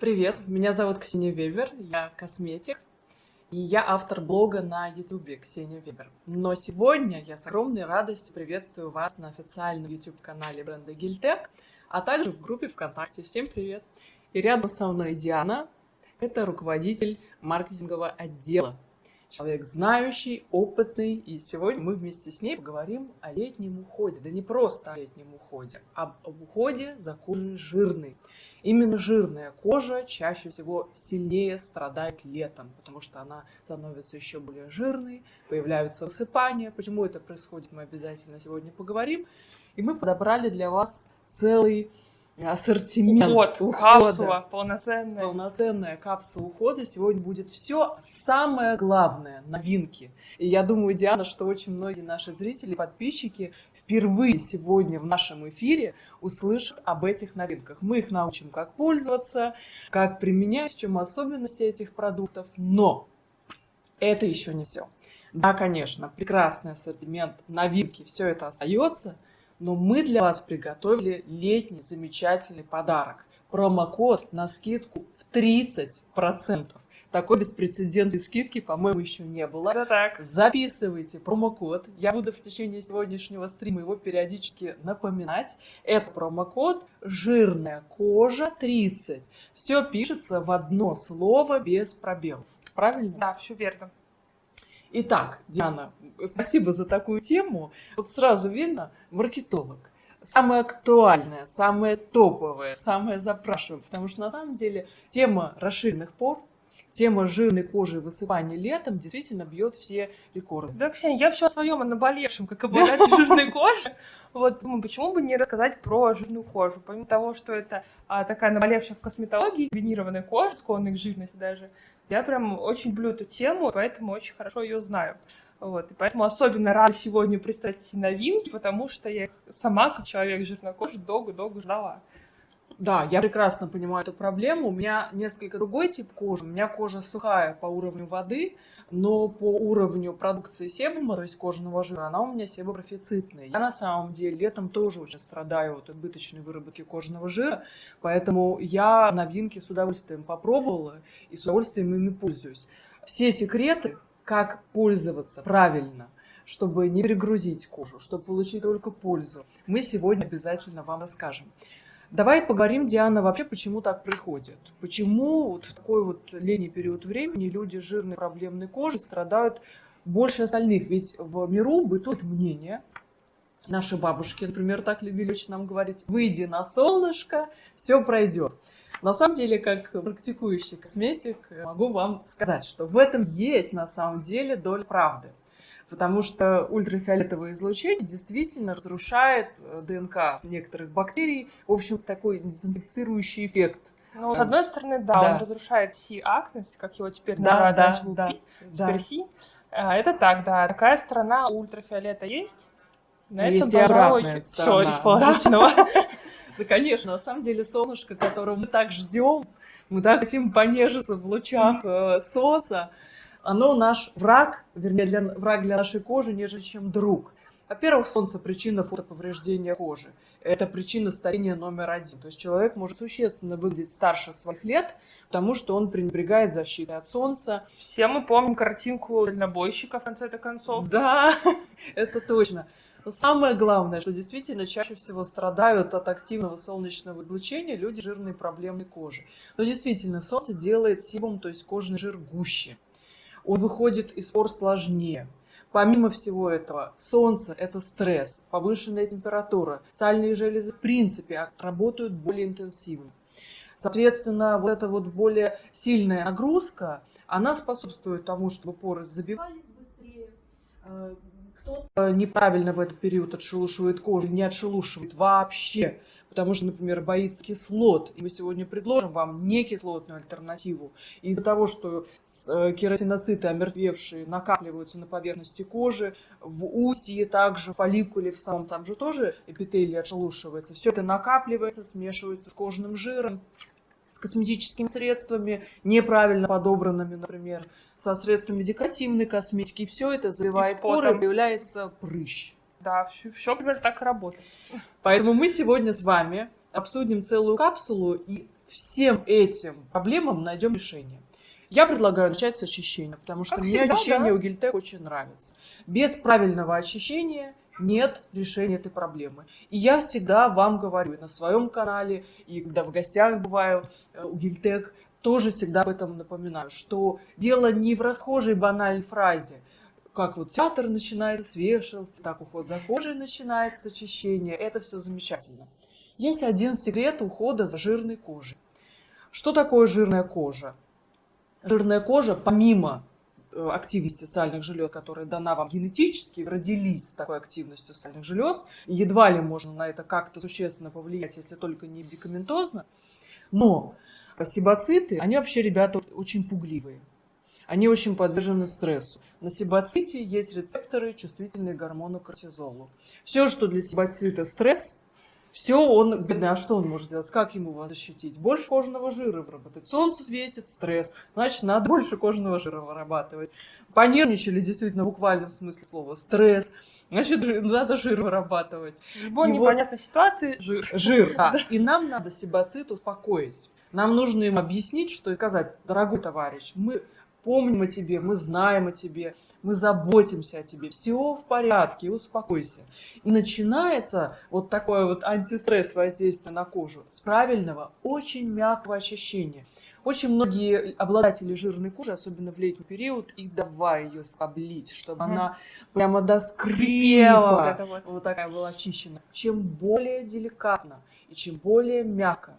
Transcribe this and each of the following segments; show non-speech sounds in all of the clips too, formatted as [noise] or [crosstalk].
Привет, меня зовут Ксения Вебер, я косметик, и я автор блога на ютубе Ксения Вебер. Но сегодня я с огромной радостью приветствую вас на официальном YouTube-канале бренда Гильтек, а также в группе ВКонтакте. Всем привет! И рядом со мной Диана, это руководитель маркетингового отдела. Человек знающий, опытный, и сегодня мы вместе с ней поговорим о летнем уходе. Да не просто о летнем уходе, а об уходе за кожей жирной. Именно жирная кожа чаще всего сильнее страдает летом, потому что она становится еще более жирной, появляются высыпания. Почему это происходит, мы обязательно сегодня поговорим. И мы подобрали для вас целый ассортимент Уход, ухода. капсула полноценная. Полноценная капсула ухода. Сегодня будет все самое главное, новинки. И я думаю, Диана, что очень многие наши зрители, подписчики впервые сегодня в нашем эфире услышат об этих новинках. Мы их научим, как пользоваться, как применять, в чем особенности этих продуктов. Но это еще не все. Да, конечно, прекрасный ассортимент, новинки, все это остается – но мы для вас приготовили летний замечательный подарок. Промокод на скидку в 30%. Такой беспрецедентной скидки, по-моему, еще не было. Это так. Записывайте промокод. Я буду в течение сегодняшнего стрима его периодически напоминать. Это промокод «Жирная кожа 30». Все пишется в одно слово без пробелов. Правильно? Да, все верно. Итак, Диана, спасибо за такую тему. Вот сразу видно, маркетолог. Самое актуальное, самое топовое, самое запрашиваемое. Потому что на самом деле тема расширенных пор, тема жирной кожи и высыпания летом действительно бьет все рекорды. Да, Ксения, я все о своем, о наболевшем, как обладатель [laughs] жирной кожи. Вот ну, почему бы не рассказать про жирную кожу? Помимо того, что это а, такая наболевшая в косметологии, комбинированная кожа, склонная к жирности даже, я прям очень люблю эту тему, поэтому очень хорошо ее знаю. Вот, и поэтому особенно рада сегодня представить новинки, потому что я их сама, как человек жирнокожий, долго-долго ждала. Да, я прекрасно понимаю эту проблему. У меня несколько другой тип кожи. У меня кожа сухая по уровню воды, но по уровню продукции себума, то есть кожаного жира, она у меня себопрофицитная. Я на самом деле летом тоже очень страдаю от избыточной выработки кожаного жира, поэтому я новинки с удовольствием попробовала и с удовольствием ими пользуюсь. Все секреты, как пользоваться правильно, чтобы не перегрузить кожу, чтобы получить только пользу, мы сегодня обязательно вам расскажем. Давай поговорим, Диана, вообще, почему так происходит. Почему вот в такой вот летний период времени люди с жирной проблемной кожей страдают больше остальных? Ведь в миру бытует мнение, наши бабушки, например, так любили очень нам говорить, выйди на солнышко, все пройдет. На самом деле, как практикующий косметик, могу вам сказать, что в этом есть на самом деле доля правды потому что ультрафиолетовое излучение действительно разрушает э, ДНК некоторых бактерий. В общем, такой дезинфицирующий эффект. Ну, с одной стороны, да, да. он разрушает Си-актность, как его теперь да, да, да, да, теперь Си. А, это так, да. Такая сторона у ультрафиолета есть. На есть и обратная сторона. Из положительного. [laughs] Да, конечно, на самом деле солнышко, которого мы так ждем, мы так хотим понежиться в лучах э, солнца, оно наш враг, вернее, для, враг для нашей кожи, нежели чем друг. Во-первых, солнце – причина фотоповреждения кожи. Это причина старения номер один. То есть человек может существенно выглядеть старше своих лет, потому что он пренебрегает защитой от солнца. Все мы помним картинку дальнобойщика в конце концов. Да, [laughs] это точно. Но самое главное, что действительно чаще всего страдают от активного солнечного излучения люди с жирной проблемной кожи. Но действительно, солнце делает себум, то есть кожный жир гуще он выходит из пор сложнее. Помимо всего этого, солнце – это стресс, повышенная температура, сальные железы в принципе работают более интенсивно. Соответственно, вот эта вот более сильная нагрузка, она способствует тому, чтобы поры забивались быстрее, э, кто-то неправильно в этот период отшелушивает кожу, не отшелушивает вообще потому что, например, боится кислот. И мы сегодня предложим вам не кислотную альтернативу. Из-за того, что э, кератиноциты, омертвевшие, накапливаются на поверхности кожи, в устье также, в фолликуле в самом там же тоже эпителий отшелушивается. Все это накапливается, смешивается с кожным жиром, с косметическими средствами, неправильно подобранными, например, со средствами декоративной косметики. И все это заливает поры, появляется прыщ. Да, все, все примерно так и работает. Поэтому мы сегодня с вами обсудим целую капсулу и всем этим проблемам найдем решение. Я предлагаю начать с очищения, потому что Как мне всегда, очищение да. у Гильтек очень нравится. Без правильного очищения нет решения этой проблемы. И я всегда вам говорю и на своем канале, и когда в гостях бываю э, у Гильтек, тоже всегда об этом напоминаю, что дело не в расхожей банальной фразе, как вот театр начинается с вешалки, так уход за кожей начинается с очищения. Это все замечательно. Есть один секрет ухода за жирной кожей. Что такое жирная кожа? Жирная кожа, помимо э, активности сальных желез, которая дана вам генетически, родились с такой активностью сальных желез, едва ли можно на это как-то существенно повлиять, если только не медикаментозно. Но себоциты, они вообще, ребята, очень пугливые. Они очень подвержены стрессу. На себоците есть рецепторы, чувствительные к гормону кортизолу. Все, что для себоцита стресс, все он, бедный, а что он может сделать? Как ему вас защитить? Больше кожаного жира выработать. Солнце светит, стресс. Значит, надо больше кожаного жира вырабатывать. Понервничали действительно в буквальном смысле слова. Стресс. Значит, надо жир вырабатывать. В любой И вот- непонятной ситуации жир. Жир, да. И нам надо себоцит успокоить. Нам нужно им объяснить, что и сказать, дорогой товарищ, мы помним о тебе, мы знаем о тебе, мы заботимся о тебе, все в порядке, успокойся. И начинается вот такое вот антистресс воздействие на кожу с правильного, очень мягкого очищения. Очень многие обладатели жирной кожи, особенно в летний период, и давай ее скоблить, чтобы Мгм. она прямо до скрипа вот вот. вот такая была очищена. Чем более деликатно и чем более мягко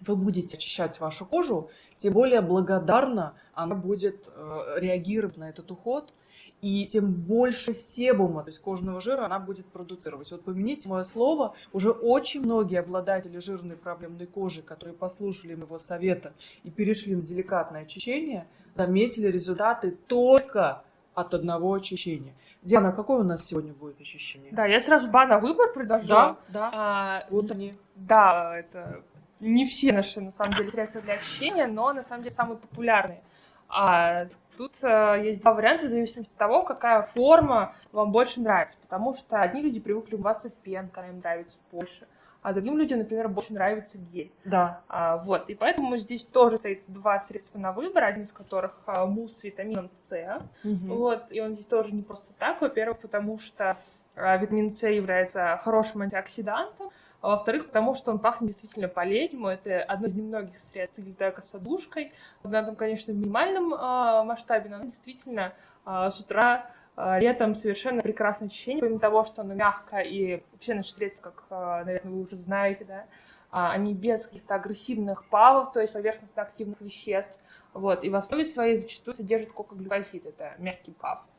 вы будете очищать вашу кожу, тем более благодарно она будет э, реагировать на этот уход, и тем больше себума, то есть кожного жира, она будет продуцировать. Вот помяните мое слово, уже очень многие обладатели жирной проблемной кожи, которые послушали моего совета и перешли на деликатное очищение, заметили результаты только от одного очищения. Диана, какое у нас сегодня будет очищение? Да, я сразу ба на выбор предложу. да. да. А, Вот они. Да, это не все наши, на самом деле, средства для очищения, но, на самом деле, самые популярные. А, тут э, есть два варианта в зависимости от того, какая форма вам больше нравится. Потому что одни люди привыкли умываться пенкой, им нравится больше, а другим людям, например, больше нравится гель. Да. А, вот, и поэтому здесь тоже стоит два средства на выбор, один из которых а, мусс с витамином С. Вот, и он здесь тоже не просто так. Во-первых, потому что а, витамин С является хорошим антиоксидантом, а во-вторых, потому что он пахнет действительно по-летнему. Это одно из немногих средств гильтека с одушкой. На этом, конечно, в минимальном а, масштабе, но действительно а, с утра а, летом совершенно прекрасное ощущение, помимо того, что оно мягко, и все наши средства, как, а, наверное, вы уже знаете, да, а, они без каких-то агрессивных павов, то есть поверхностно-активных веществ. Вот, и в основе своей зачастую содержит кокоглюкозид, это мягкий пав, а,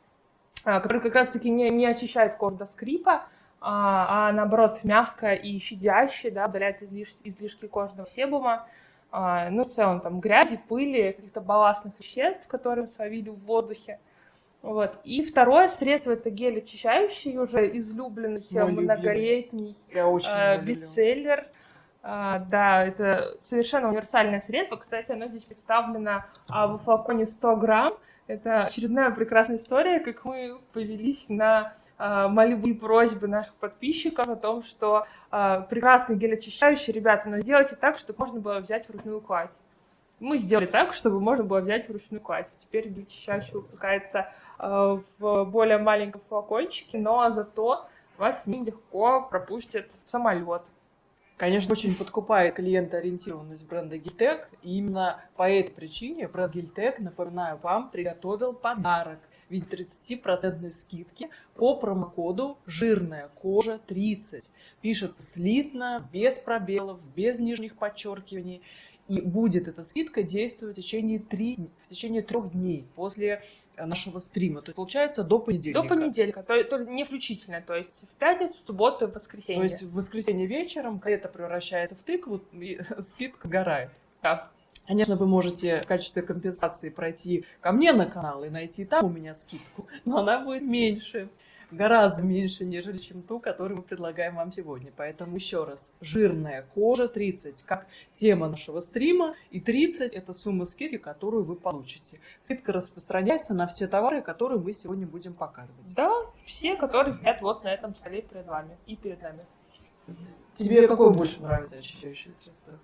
который как раз-таки не, не очищает кожу до скрипа, а, а наоборот мягко и щадяще, да, удаляет излиш- излишки кожного себума, а, ну, в целом, там, грязи, пыли, каких-то балластных веществ, которые словили в воздухе. Вот. И второе средство это гель очищающий, уже излюбленный, Мой многолетний, э, бестселлер. А, да, это совершенно универсальное средство. Кстати, оно здесь представлено а, в флаконе 100 грамм. Это очередная прекрасная история, как мы повелись на а, мольбы и просьбы наших подписчиков о том, что а, прекрасный гель очищающий, ребята, но сделайте так, чтобы можно было взять вручную кладь. Мы сделали так, чтобы можно было взять вручную кладь. Теперь гель очищающий выпускается а, в более маленьком флакончике, но зато вас с ним легко пропустят в самолет. Конечно, очень подкупает клиентоориентированность бренда Гильтек. И именно по этой причине бренд Гильтек, напоминаю вам, приготовил подарок в виде 30% скидки по промокоду «Жирная кожа 30». Пишется слитно, без пробелов, без нижних подчеркиваний. И будет эта скидка действовать в течение, три, в течение трех дней после нашего стрима. То есть, получается, до понедельника. До понедельника, то, то не включительно, то есть в пятницу, в субботу и в То воскресенье. есть в воскресенье вечером это превращается в тыкву, и [laughs] скидка горает. Да. Конечно, вы можете в качестве компенсации пройти ко мне на канал и найти там у меня скидку, но она будет меньше, гораздо меньше, нежели чем ту, которую мы предлагаем вам сегодня. Поэтому еще раз, жирная кожа 30, как тема нашего стрима, и 30 это сумма скидки, которую вы получите. Скидка распространяется на все товары, которые мы сегодня будем показывать. Да, все, которые стоят вот на этом столе перед вами и перед нами. Тебе какое больше нравится очищающее средство?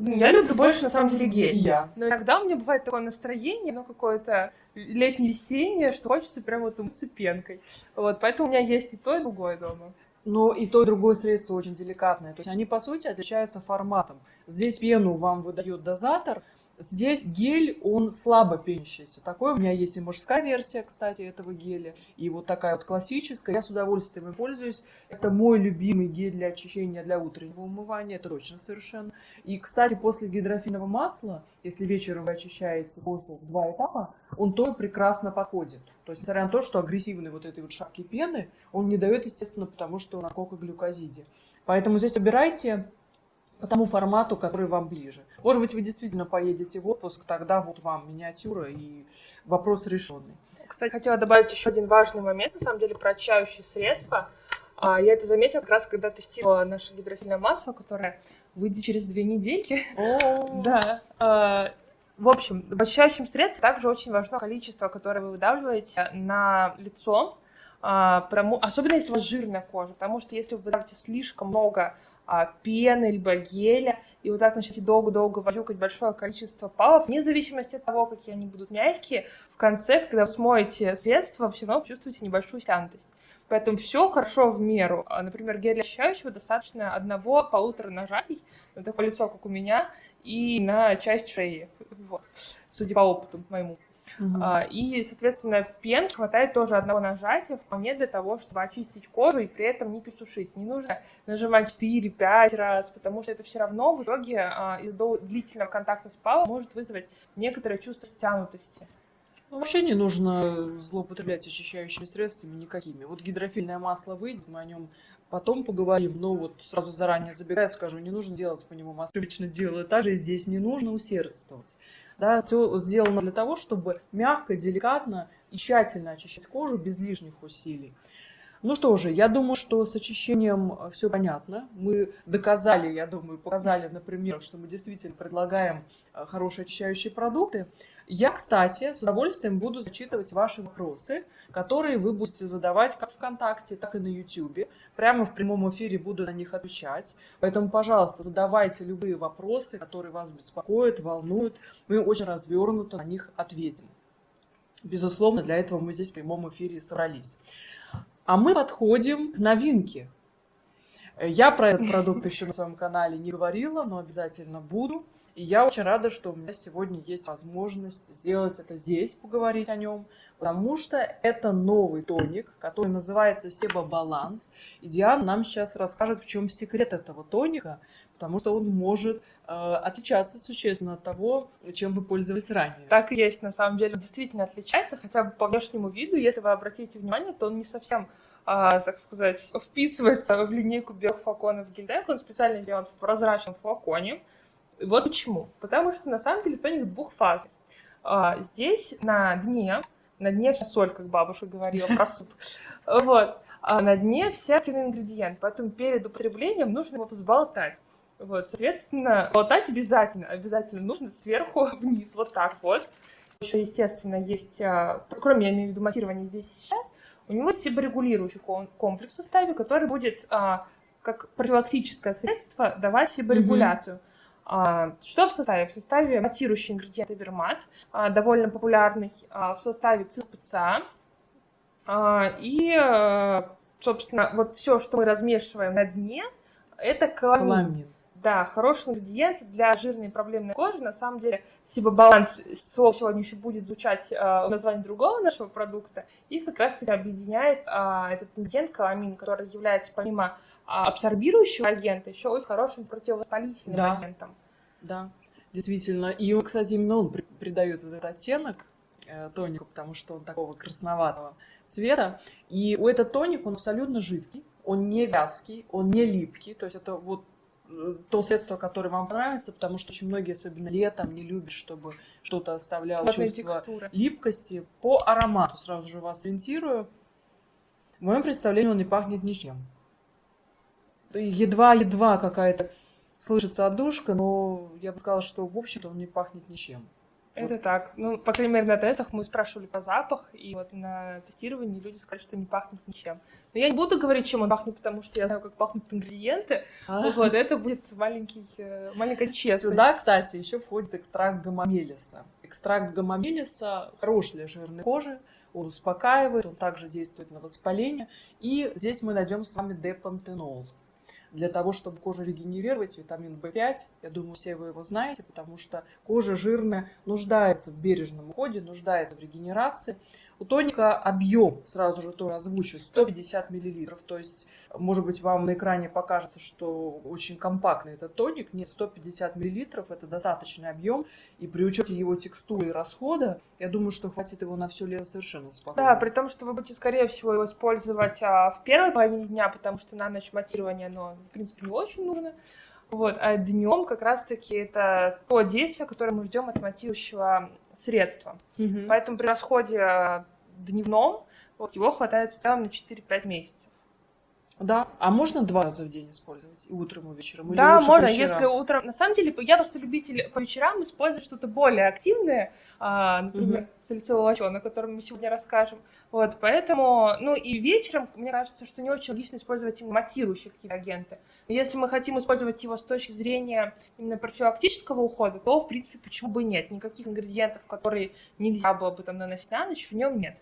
Ну, Я люблю больше, на самом деле, гель. И я. Но иногда у меня бывает такое настроение, ну, какое-то летне-весеннее, что хочется прям вот умыться пенкой. Вот, поэтому у меня есть и то, и другое дома. Но и то, и другое средство очень деликатное. То есть они, по сути, отличаются форматом. Здесь пену вам выдает дозатор, Здесь гель, он слабо пенящийся. Такой у меня есть и мужская версия, кстати, этого геля. И вот такая вот классическая. Я с удовольствием им пользуюсь. Это мой любимый гель для очищения для утреннего умывания. Это точно совершенно. И, кстати, после гидрофильного масла, если вечером вы очищаете в два этапа, он тоже прекрасно подходит. То есть, несмотря на то, что агрессивный вот этой вот шапки пены, он не дает, естественно, потому что он на кокоглюкозиде. Поэтому здесь выбирайте по тому формату, который вам ближе. Может быть, вы действительно поедете в отпуск, тогда вот вам миниатюра и вопрос решенный. Кстати, хотела добавить еще один важный момент, на самом деле, про очищающие средства. А, Я это заметила как раз, когда тестировала наше гидрофильное масло, которое выйдет через две недельки. Да. А, В общем, в очищающем средстве также очень важно количество, которое вы выдавливаете на лицо, а, потому- особенно если у вас жирная кожа, потому что если вы выдавите слишком много пены, либо геля, и вот так начнете долго-долго возюкать большое количество палов, вне зависимости от того, какие они будут мягкие, в конце, когда вы смоете средство, все равно почувствуете небольшую стянутость. Поэтому все хорошо в меру. А, Например, гель очищающего достаточно одного-полутора нажатий на такое лицо, как у меня, и на часть шеи. Вот. Судя по опыту моему. А, И, соответственно, пен хватает тоже одного нажатия вполне для того, чтобы очистить кожу и при этом не пересушить. Не нужно нажимать 4-5 раз, потому что это все равно в итоге а, из-за длительного контакта с палом может вызвать некоторое чувство стянутости. Ну, вообще не нужно злоупотреблять очищающими средствами никакими. Вот гидрофильное масло выйдет, мы о нем потом поговорим, но вот сразу заранее забегая скажу, не нужно делать по нему масло. Обычно делаю так же, и здесь не нужно усердствовать. Да, все сделано для того, чтобы мягко, деликатно и тщательно очищать кожу без лишних усилий. Ну что же, я думаю, что с очищением все понятно. Мы доказали, я думаю, показали на примерах, что мы действительно предлагаем э, хорошие очищающие продукты. Я, кстати, с удовольствием буду зачитывать ваши вопросы, которые вы будете задавать как ВКонтакте, так и на Ютубе. Прямо в прямом эфире буду на них отвечать. Поэтому, пожалуйста, задавайте любые вопросы, которые вас беспокоят, волнуют. Мы очень развернуто на них ответим. Безусловно, для этого мы здесь в прямом эфире и собрались. А мы подходим к новинке. Я про этот продукт еще на своем канале не говорила, но обязательно буду. И я очень рада, что у меня сегодня есть возможность сделать это здесь, поговорить о нем, потому что это новый тоник, который называется Себа Баланс. И Диана нам сейчас расскажет, в чем секрет этого тоника, потому что он может э, отличаться существенно от того, чем вы пользовались ранее. Так и есть, на самом деле, действительно отличается, хотя бы по внешнему виду. Если вы обратите внимание, то он не совсем, а, так сказать, вписывается в линейку биофлаконов Гильдек. Он специально сделан в прозрачном флаконе. И Вот почему. Потому что, на самом деле, тоник двухфазный. А, Здесь на дне, на дне вся соль, как бабушка говорила про суп. [laughs] Вот. А на дне все активные ингредиенты. Поэтому перед употреблением нужно его взболтать. Вот, соответственно, болтать обязательно, обязательно нужно сверху [laughs] вниз, вот так вот. Еще, естественно, есть, а, кроме, я имею в виду, матирования здесь сейчас, у него есть себорегулирующий ком- комплекс в составе, который будет а, как профилактическое средство давать себорегуляцию. А, Что в составе? В составе матирующий ингредиент Эвермат, а, довольно популярный а, в составе ЦПЦА. А, И, э, собственно, вот все, что мы размешиваем на дне, это каламин. Каламин. Да, хороший ингредиент для жирной и проблемной кожи. На самом деле, Сибо-баланс слово сегодня еще будет звучать э, в названии другого нашего продукта. И как раз-таки объединяет а, этот ингредиент каламин, который является помимо а, абсорбирующего агента, еще и хорошим противовоспалительным Да. агентом. Да, действительно. И, он, кстати, именно он при- придает вот этот оттенок э, тонику, потому что он такого красноватого цвета. И у этот тоник, он абсолютно жидкий, он не вязкий, он не липкий. То есть это вот э, то средство, которое вам понравится, потому что очень многие, особенно летом, не любят, чтобы что-то оставляло Плотной чувство текстуры. липкости. По аромату сразу же вас ориентирую. В моем представлении он не пахнет ничем. Едва-едва какая-то слышится отдушка, но я бы сказала, что в общем-то он не пахнет ничем. Это так. Ну, по крайней мере, на тестах мы спрашивали по запах, и вот на тестировании люди сказали, что не пахнет ничем. Но я не буду говорить, чем он пахнет, потому что я знаю, как пахнут ингредиенты. А? Вот, это будет маленький, э, маленькая честность. Сюда, кстати, еще входит экстракт гамамелиса. Экстракт гамамелиса хорош для жирной кожи, он успокаивает, он также действует на воспаление. И здесь мы найдем с вами депантенол. Для того, чтобы кожу регенерировать, витамин В5, я думаю, все вы его знаете, потому что кожа жирная нуждается в бережном уходе, нуждается в регенерации. У тоника объем, сразу же тоже озвучу, 150 миллилитров. То есть, может быть, вам на экране покажется, что очень компактный этот тоник. Нет, 150 миллилитров – это достаточный объем. И при учете его текстуры и расхода, я думаю, что хватит его на все лето совершенно спокойно. Да, при том, что вы будете, скорее всего, его использовать а, в первой половине дня, потому что на ночь матирование, оно, в принципе, не очень нужно. Вот, а днем как раз-таки это то действие, которое мы ждем от матирующего средства. Мгм. Поэтому при расходе э, дневном вот, его хватает в целом на 4-5 месяцев. Да, а можно два раза в день использовать? И утром, и вечером? Или да, можно, если утром... На самом деле, я просто любитель по вечерам использовать что-то более активное, а, например, салициловый лосьон, о котором мы сегодня расскажем. Вот, поэтому... Ну, и вечером, мне кажется, что не очень логично использовать именно матирующие какие-то агенты. Но если мы хотим использовать его с точки зрения именно профилактического ухода, то, в принципе, почему бы и нет? Никаких ингредиентов, которые нельзя было бы там наносить на ночь, в нем нет.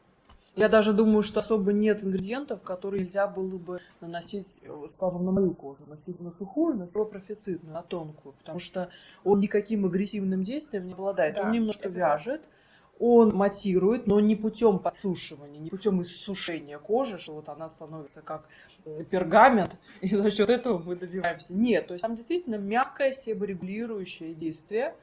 Я даже думаю, что особо нет ингредиентов, которые нельзя было бы наносить, э, скажем, на мою кожу, носить на сухую, на профицитную, на тонкую, потому что он никаким агрессивным действием не обладает. Да, он немножко вяжет, он матирует, но не путем подсушивания, не путем иссушения кожи, что вот она становится как э, пергамент, [laughs] и за счет этого мы добиваемся. Нет, то есть там действительно мягкое себорегулирующее действие,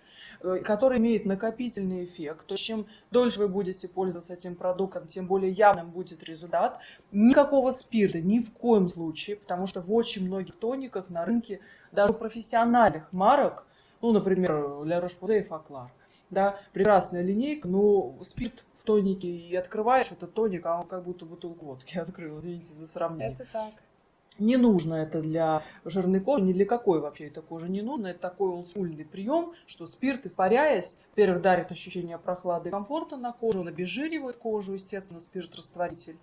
который имеет накопительный эффект. То есть чем дольше вы будете пользоваться этим продуктом, тем более явным будет результат. Никакого спирта ни в коем случае, потому что в очень многих тониках на рынке, даже профессиональных марок, ну, например, Ля Roche-Posay и Факлар, да, прекрасная линейка, но спирт в тонике и открываешь этот тоник, а он как будто бутылку водки [laughs] открыл, извините за сравнение. Это так. Не нужно это для жирной кожи, ни для какой вообще этой кожи не нужно. Это такой олдскульный прием, что спирт, испаряясь, во-первых, дарит ощущение прохлады и комфорта на кожу, он обезжиривает кожу, естественно, спирт-растворитель.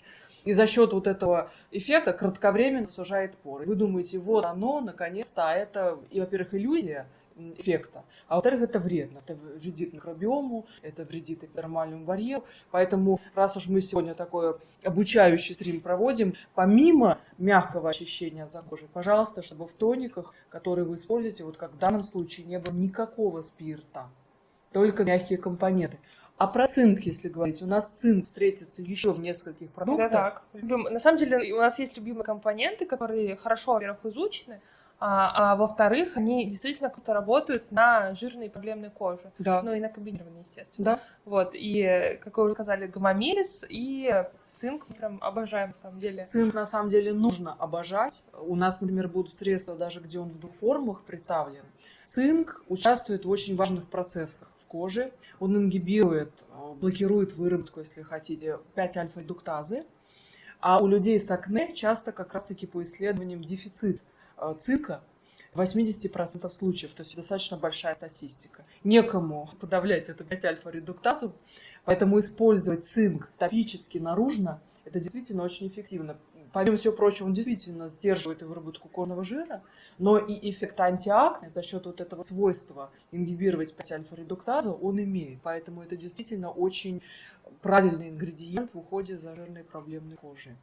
И за счет вот этого эффекта кратковременно сужает поры. Вы думаете, вот оно, наконец-то, а это, во-первых, иллюзия эффекта, а во-вторых, это вредно. Это вредит микробиому, это вредит эпидермальному барьеру. Поэтому, раз уж мы сегодня такой обучающий стрим проводим, помимо мягкого очищения за кожей, пожалуйста, чтобы в тониках, которые вы используете, вот как в данном случае, не было никакого спирта, только мягкие компоненты. А про цинк, если говорить, у нас цинк встретится еще в нескольких продуктах. так. Любим- На самом деле у нас есть любимые компоненты, которые хорошо, во-первых, изучены, а, а во-вторых, они действительно круто работают на жирной проблемной коже. Да. Ну и на комбинированной, естественно. Да. Вот, и, как вы уже сказали, гомомелис и цинк мы прям обожаем, на самом деле. Цинк на самом деле нужно обожать. У нас, например, будут средства, даже где он в двух формах представлен. Цинк участвует в очень важных процессах в коже. Он ингибирует, э, блокирует выработку, если хотите, 5-альфа-эдуктазы. А у людей с акне часто как раз-таки по исследованиям дефицит э, цинка в 80% случаев, то есть достаточно большая статистика. Некому подавлять эту 5-альфа-редуктазу, поэтому использовать цинк топически наружно – это действительно очень эффективно. Помимо всего прочего, он действительно сдерживает и выработку кожного жира, но и эффект антиакне за счет вот этого свойства ингибировать 5-альфа-редуктазу он имеет. Поэтому это действительно очень правильный ингредиент в уходе за жирной проблемной кожей.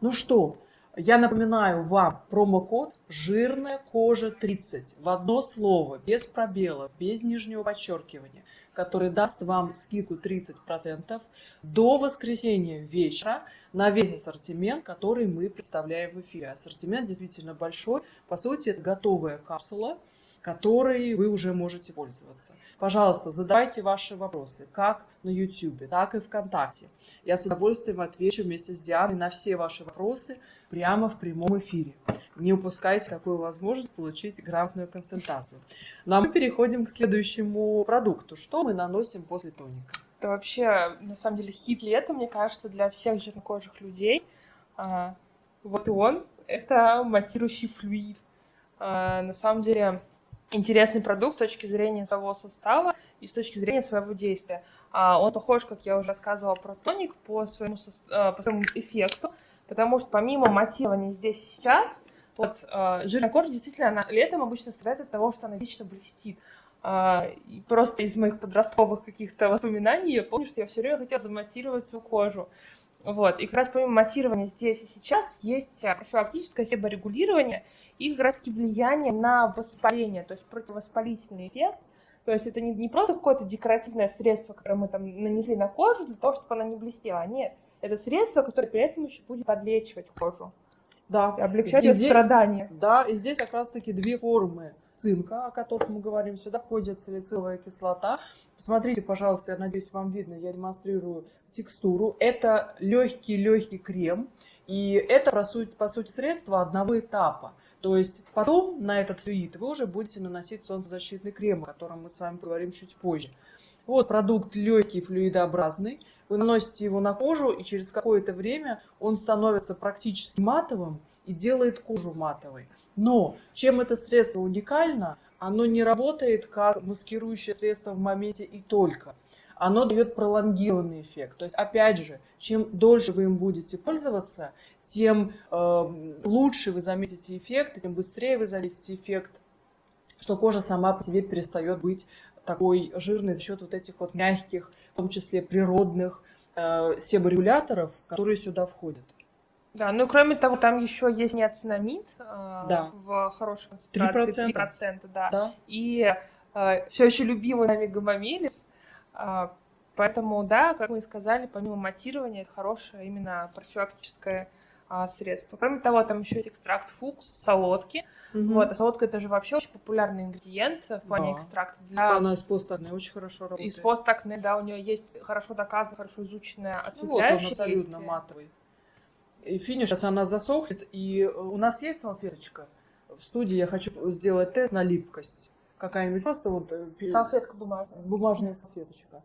Ну что, я напоминаю вам промокод «Жирная кожа 30» в одно слово, без пробелов, без нижнего подчеркивания, который даст вам скидку 30% до воскресенья вечера на весь ассортимент, который мы представляем в эфире. Ассортимент действительно большой. По сути, это готовая капсула, которой вы уже можете пользоваться. Пожалуйста, задавайте ваши вопросы, как на YouTube, так и ВКонтакте. Я с удовольствием отвечу вместе с Дианой на все ваши вопросы прямо в прямом эфире. Не упускайте такую возможность получить грамотную консультацию. Ну а мы переходим к следующему продукту. Что мы наносим после тоника? Это вообще, на самом деле, хит лета, мне кажется, для всех жирнокожих людей. А, вот он. Это матирующий флюид. А, на самом деле, интересный продукт с точки зрения своего состава и с точки зрения своего действия. А, он похож, как я уже рассказывала про тоник, по своему, по своему эффекту, потому что помимо матирования здесь и сейчас, вот э, жирная кожа действительно она летом обычно страдает от того, что она вечно блестит. Uh, просто из моих подростковых каких-то воспоминаний я помню, что я все время хотела заматировать свою кожу. Вот. И как раз помимо матирования здесь и сейчас есть профилактическое себорегулирование и как раз влияние на воспаление, то есть противовоспалительный эффект. То есть это не, не просто какое-то декоративное средство, которое мы там нанесли на кожу для того, чтобы она не блестела. Нет, это средство, которое при этом еще будет подлечивать кожу. Да. Облегчать ее страдания. Да, и здесь как раз-таки две формы цинка, о которых мы говорим. Сюда входит салициловая кислота. Посмотрите, пожалуйста, я надеюсь, вам видно, я демонстрирую текстуру. Это легкий-легкий крем. И это, по сути, по сути, средство одного этапа. То есть потом на этот флюид вы уже будете наносить солнцезащитный крем, о котором мы с вами поговорим чуть позже. Вот продукт легкий, флюидообразный. Вы наносите его на кожу, и через какое-то время он становится практически матовым и делает кожу матовой. Но чем это средство уникально, оно не работает как маскирующее средство в моменте и только. Оно дает пролонгированный эффект. То есть, опять же, чем дольше вы им будете пользоваться, тем э, лучше вы заметите эффект, тем быстрее вы заметите эффект, что кожа сама по себе перестает быть такой жирной за счет вот этих вот мягких, в том числе природных э, себорегуляторов, которые сюда входят. Да, ну кроме того, там еще есть неоцинамид э, да. в хорошей концентрации, 3%, 3% да. да. И э, все еще любимый нами гомомелис. Э, поэтому, да, как мы и сказали, помимо матирования, это хорошее именно профилактическое а, средство. Кроме того, там еще есть экстракт фукс, солодки. Угу. Вот, а солодка это же вообще очень популярный ингредиент в плане да. экстракта. Для... Она из постакне очень хорошо работает. Из постакне, да, у нее есть хорошо доказано, хорошо изученное осветляющее ну, вот он абсолютно действие. матовый. И финиш, сейчас она засохнет, и у нас есть салфеточка. В студии я хочу сделать тест на липкость. Какая-нибудь просто вот... Э, Салфетка бумажная. Бумажная салфеточка.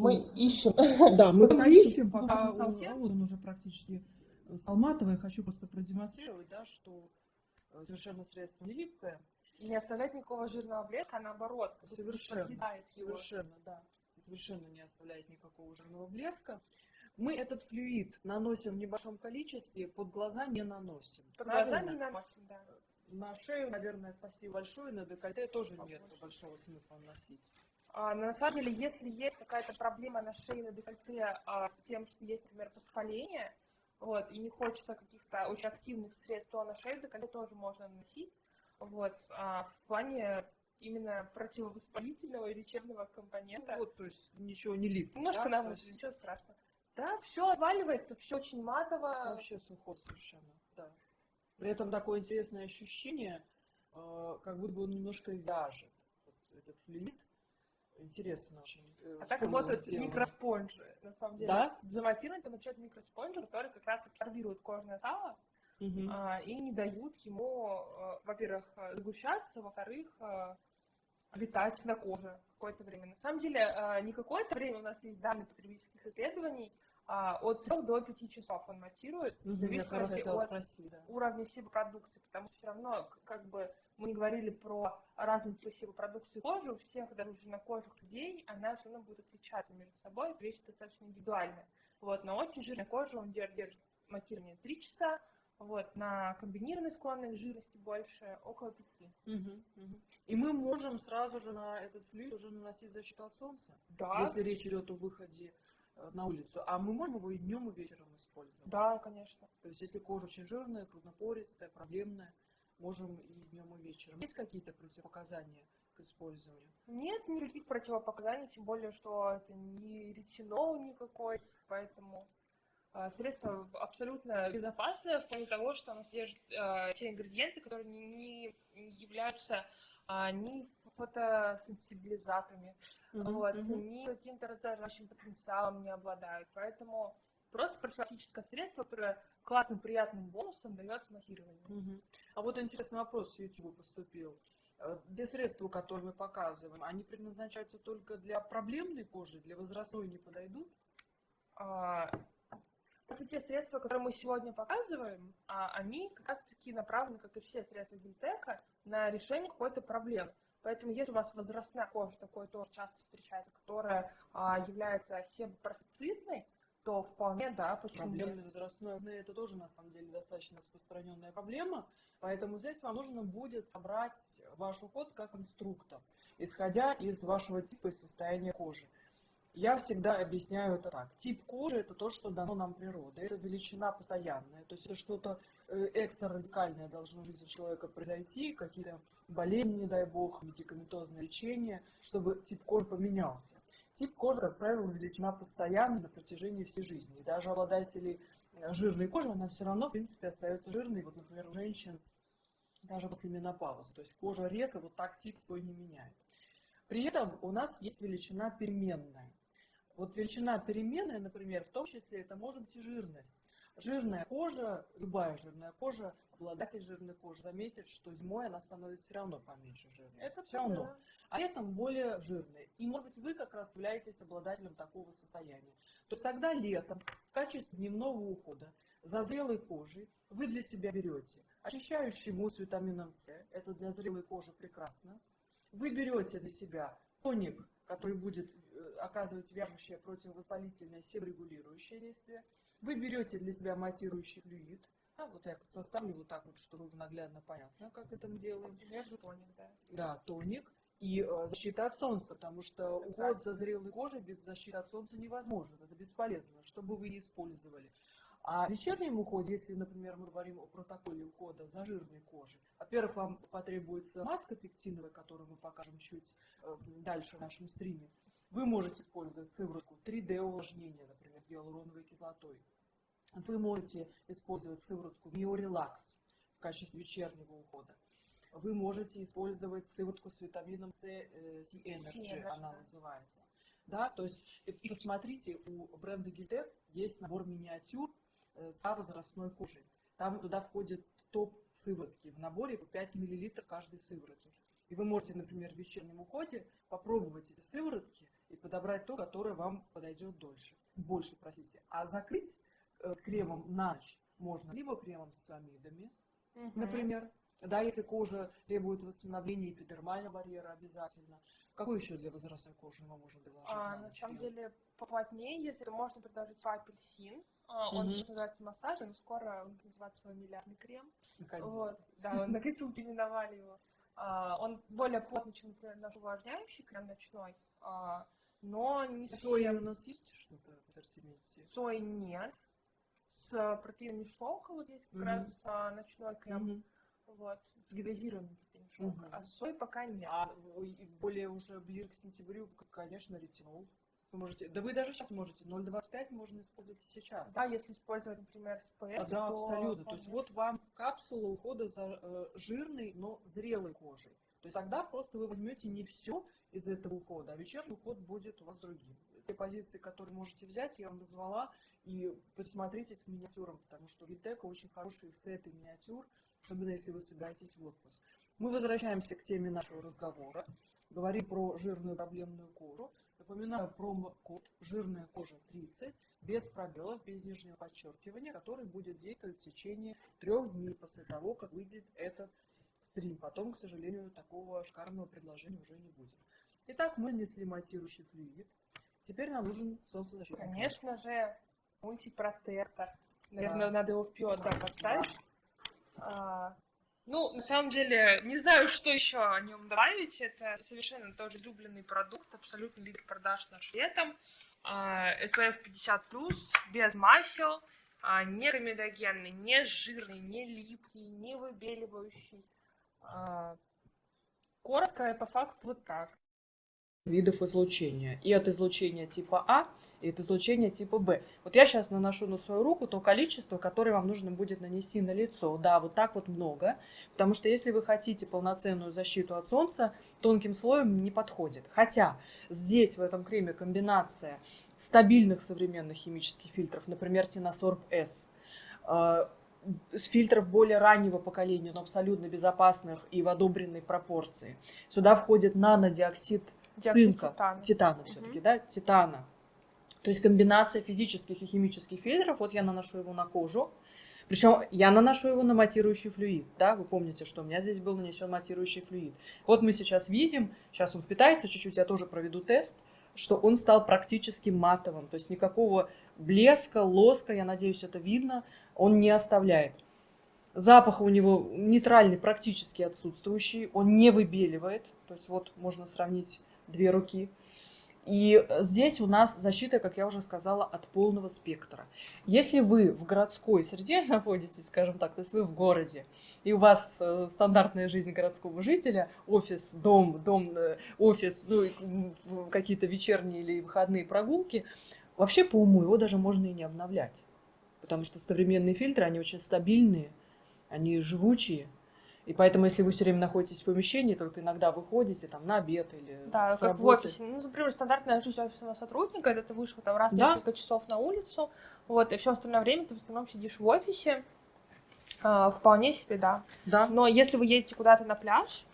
Мы ищем. [laughs] Да, мы ищем, пока он уже практически стал матовый. Хочу просто продемонстрировать, да, что э, совершенно средство не липкое. И не оставлять никакого жирного блеска, а наоборот. Совершенно, совершенно, да. Совершенно не оставляет никакого жирного блеска. Мы этот флюид наносим в небольшом количестве, под глаза не наносим. Под глаза не наносим, да. На шею, наверное, спасибо большое, на декольте тоже нет большого смысла носить. А, но на самом деле, если есть какая-то проблема на шее, на декольте а, с тем, что есть, например, воспаление, вот, и не хочется каких-то очень активных средств, то на шею декольте тоже можно наносить. Вот, а, в плане именно противовоспалительного и лечебного компонента. Вот, то есть ничего не липнет. Немножко да? нам ничего страшного. Да, все отваливается, все очень матово. Вообще сухо совершенно, да. При этом такое интересное ощущение, э, как будто бы он немножко вяжет, вот этот флюид. Интересно очень. Э, а так работают микроспонжи, на самом деле. Да? Заматирован там отвечает микроспонжи, которые как раз абсорбируют кожное сало угу. а, и не дают ему, а, во-первых, сгущаться, во-вторых, летать на коже какое-то время. На самом деле, не какое-то время у нас есть данные потребительских исследований, а, от 3 до 5 часов он матирует, в зависимости от спросить, да. уровня себопродукции, потому что все равно, как бы мы не говорили про разные типы себопродукции кожи, у всех даже жирнокожих людей она все равно будет отличаться между собой, вещь достаточно индивидуальная. Вот, на очень жирной коже он держит матирование 3 часа, вот, на комбинированной склонной жирности больше, около 5. Угу, угу. И мы можем сразу же на этот флюид уже наносить защиту от солнца, да. если речь идет о выходе на улицу, а мы можем его и днем, и вечером использовать. Да, конечно. То есть, если кожа очень жирная, крупнопористая, проблемная, можем и днем, и вечером. Есть какие-то противопоказания к использованию? Нет никаких противопоказаний, тем более, что это не ретинол никакой, поэтому э, средство абсолютно безопасное в плане того, что оно содержит э, те ингредиенты, которые не, не являются э, ни фотосенсибилизаторами, mm-hmm. вот, mm-hmm. ни каким-то раздражающим потенциалом не обладают. Поэтому просто профилактическое средство, которое классным, приятным бонусом дает массирование. Угу. А вот интересный вопрос с YouTube поступил. Э, те средства, которые мы показываем, они предназначаются только для проблемной кожи, для возрастной не подойдут? Те средства, которые мы сегодня показываем, а, они как раз-таки направлены, как и все средства Гильтека, на решение какой-то проблемы. Поэтому если у вас возрастная кожа, такое тоже часто встречается, которая а, является себопрофицитной, то вполне, да, почему Проблемный возрастной акне это тоже на самом деле достаточно распространенная проблема, поэтому здесь вам нужно будет собрать ваш уход как инструктор, исходя из вашего типа и состояния кожи. Я всегда объясняю это так. Тип кожи – это то, что дано нам природой. Это величина постоянная. То есть это что-то э, экстра радикальное должно в жизни человека произойти, какие-то болезни, не дай бог, медикаментозное лечение, чтобы тип кожи поменялся. Тип кожи, как правило, величина постоянная на протяжении всей жизни. Даже обладатели э, жирной кожи, она все равно, в принципе, остается жирной. Вот, например, у женщин даже после менопаузы. То есть кожа резко вот так тип свой не меняет. При этом у нас есть величина переменная. Вот величина переменная, например, в том числе это может быть и жирность. Жирная кожа, любая жирная кожа, обладатель жирной кожи заметит, что зимой она становится все равно поменьше жирной. Это все равно. А летом более жирная. И может быть вы как раз являетесь обладателем такого состояния. То есть тогда летом в качестве дневного ухода за зрелой кожей вы для себя берете очищающий мусс витамином С, это для зрелой кожи прекрасно. Вы берете для себя тоник, который будет э, оказывать вяжущее противовоспалительное себорегулирующее действие. Вы берете для себя матирующий флюид. А, вот я составлю вот так вот, чтобы наглядно понятно, как это мы делаем. Между тоник, да. Да, тоник и э, защита от солнца, потому что уход за зрелой кожей без защиты от солнца невозможен, это бесполезно, что бы вы ни использовали. А в вечернем уходе, если, например, мы говорим о протоколе ухода за жирной кожей, во-первых, вам потребуется маска пектиновая, которую мы покажем чуть э, дальше в нашем стриме. Вы можете использовать сыворотку 3D увлажнения, например, с гиалуроновой кислотой. Вы можете использовать сыворотку Mio в качестве вечернего ухода. Вы можете использовать сыворотку с витамином С, э, C Energy, она называется. Да, то есть, и посмотрите, у бренда Гильтек есть набор миниатюр, Э, за возрастной кожей. Там туда входит топ сыворотки. В наборе по 5 мл каждой сыворотки. И вы можете, например, в вечернем уходе попробовать эти сыворотки и подобрать то, которое вам подойдет дольше, больше, простите. А закрыть э, кремом на ночь можно либо кремом с циамидами, угу. например, да, если кожа требует восстановления эпидермального барьера обязательно. Какой еще для возрастной кожи мы можем предложить? А, на, на самом деле поплотнее, если можно предложить апельсин, он mm-hmm. сейчас называется массаж, но скоро он называется свой миллиардный крем. Наконец. Вот, да, он [laughs] наконец-то переименовали его. А, он более плотный, чем, например, наш увлажняющий крем ночной, а, но не Соя у нас есть что-то в ассортименте? Сой нет. С протеином шелка вот есть как mm-hmm. раз а, ночной крем. Mm-hmm. Вот, с гидрозированным протеином шелка. Mm-hmm. А сой пока нет. А более уже ближе к сентябрю, конечно, ретинол. Вы можете, да вы даже сейчас можете, 0,25 можно использовать и сейчас. Да, если использовать, например, SPF, а, Да, то... абсолютно. То есть вот вам капсула ухода за э, жирной, но зрелой кожей. То есть тогда просто вы возьмете не все из этого ухода, а вечерний уход будет у вас другим. Те позиции, которые можете взять, я вам назвала, и присмотритесь к миниатюрам, потому что Витека очень хороший сеты миниатюр, особенно если вы собираетесь в отпуск. Мы возвращаемся к теме нашего разговора. Говорим про жирную проблемную кожу. Напоминаю промокод «Жирная кожа 30» без пробелов, без нижнего подчеркивания, который будет действовать в течение трех дней после того, как выйдет этот стрим. Потом, к сожалению, такого шикарного предложения уже не будет. Итак, мы нанесли матирующий флюид. Теперь нам нужен солнцезащитный. Конечно же, мультипротектор. Наверное, да. надо его вперед да, поставить. Да. А, ну, на самом деле, не знаю, что еще о нем добавить. Это совершенно тоже любленный продукт, абсолютно лидер продаж наш летом. SPF 50+, без масел, а, не комедогенный, не жирный, не липкий, не выбеливающий. А, коротко и по факту вот так видов излучения. И от излучения типа А, и от излучения типа Б. Вот я сейчас наношу на свою руку то количество, которое вам нужно будет нанести на лицо. Да, вот так вот много. Потому что если вы хотите полноценную защиту от солнца, тонким слоем не подходит. Хотя здесь, в этом креме, комбинация стабильных современных химических фильтров, например, Тиносорб э, фильтров более раннего поколения, но абсолютно безопасных и в одобренной пропорции. Сюда входит нанодиоксид цинка, титана, титана все-таки, угу. да, титана, То есть комбинация физических и химических фильтров. Вот я наношу его на кожу. Причем я наношу его на матирующий флюид. Да? Вы помните, что у меня здесь был нанесен матирующий флюид. Вот мы сейчас видим, сейчас он впитается чуть-чуть, я тоже проведу тест, что он стал практически матовым. То есть никакого блеска, лоска, я надеюсь, это видно, он не оставляет. Запах у него нейтральный, практически отсутствующий, он не выбеливает. То есть вот можно сравнить две руки. И здесь у нас защита, как я уже сказала, от полного спектра. Если вы в городской среде [laughs] находитесь, скажем так, то есть вы в городе, и у вас э, стандартная жизнь городского жителя, офис, дом, дом, э, офис, ну, какие-то вечерние или выходные прогулки, вообще по уму его даже можно и не обновлять. Потому что современные фильтры, они очень стабильные, они живучие, и поэтому, если вы все время находитесь в помещении, только иногда выходите там на обед или Да, с как работы. в офисе. Ну, например, стандартная жизнь офисного сотрудника, это ты вышел там раз в Да. несколько часов на улицу, вот, и все остальное время ты в основном сидишь в офисе. А, вполне себе, да. Да. Но если вы едете куда-то на пляж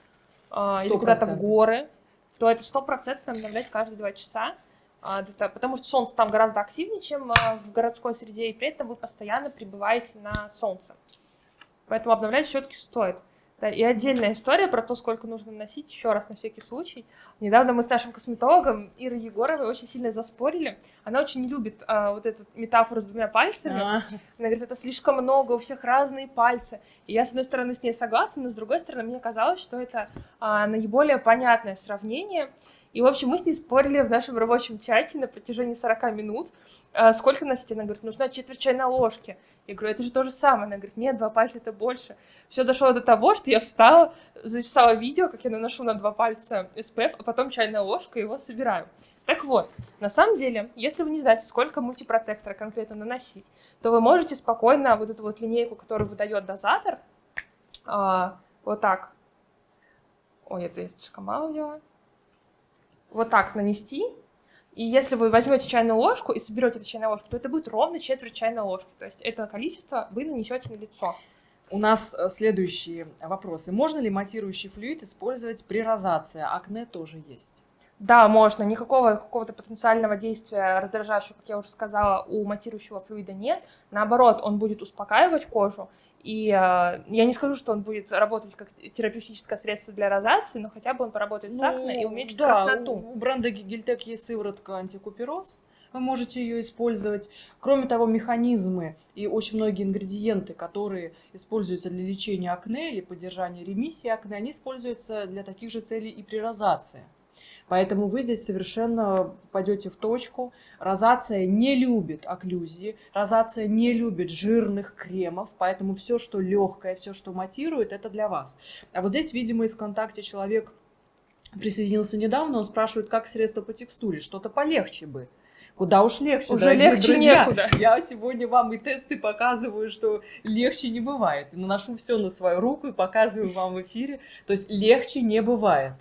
а, или Сто куда-то в процентов. горы, то это стопроцентно обновлять каждые два часа. А, это- потому что солнце там гораздо активнее, чем а, в городской среде, и при этом вы постоянно пребываете на солнце. Поэтому обновлять все-таки стоит. Да, и отдельная история про то, сколько нужно носить, еще раз на всякий случай. Недавно мы с нашим косметологом Ирой Егоровой очень сильно заспорили. Она очень не любит а, вот эту метафору с двумя пальцами. А, Она говорит, это слишком много, у всех разные пальцы. И я, с одной стороны, с ней согласна, но с другой стороны, мне казалось, что это а, наиболее понятное сравнение. И, в общем, мы с ней спорили в нашем рабочем чате на протяжении 40 минут, а, сколько носить. Она говорит, нужна четверть чайной ложки. Я говорю, это же то же самое. Она говорит, нет, два пальца это больше. Все дошло до того, что я встала, записала видео, как я наношу на два пальца SPF, а потом чайная ложка его собираю. Так вот, на самом деле, если вы не знаете, сколько мультипротектора конкретно наносить, то вы можете спокойно вот эту вот линейку, которую выдает дозатор, а, вот так. Ой, это я слишком мало взяла. Вот так нанести. И если вы возьмете чайную ложку и соберете эту чайную ложку, то это будет ровно четверть чайной ложки. То есть это количество вы нанесете на лицо. У нас э, следующие вопросы. Можно ли матирующий флюид использовать при розации? Акне тоже есть. Да, можно. Никакого какого-то потенциального действия раздражающего, как я уже сказала, у матирующего флюида нет. Наоборот, он будет успокаивать кожу. И э, я не скажу, что он будет работать как терапевтическое средство для розации, но хотя бы он поработает с акне и уменьшит Ну, да, красноту. У, у бренда Гильтек есть сыворотка антикупероз. Вы можете ее использовать. Кроме того, механизмы и очень многие ингредиенты, которые используются для лечения акне или поддержания ремиссии акне, они используются для таких же целей и при розации. Поэтому вы здесь совершенно пойдете в точку. Розация не любит окклюзии, розация не любит жирных кремов, поэтому все, что легкое, все, что матирует, это для вас. А вот здесь, видимо, из ВКонтакте человек присоединился недавно, он спрашивает, как средство по текстуре, что-то полегче бы. Куда уж легче, Уже легче друзья. некуда. Я сегодня вам и тесты показываю, что легче не бывает. Наношу все на свою руку и показываю вам в эфире. То есть легче не бывает.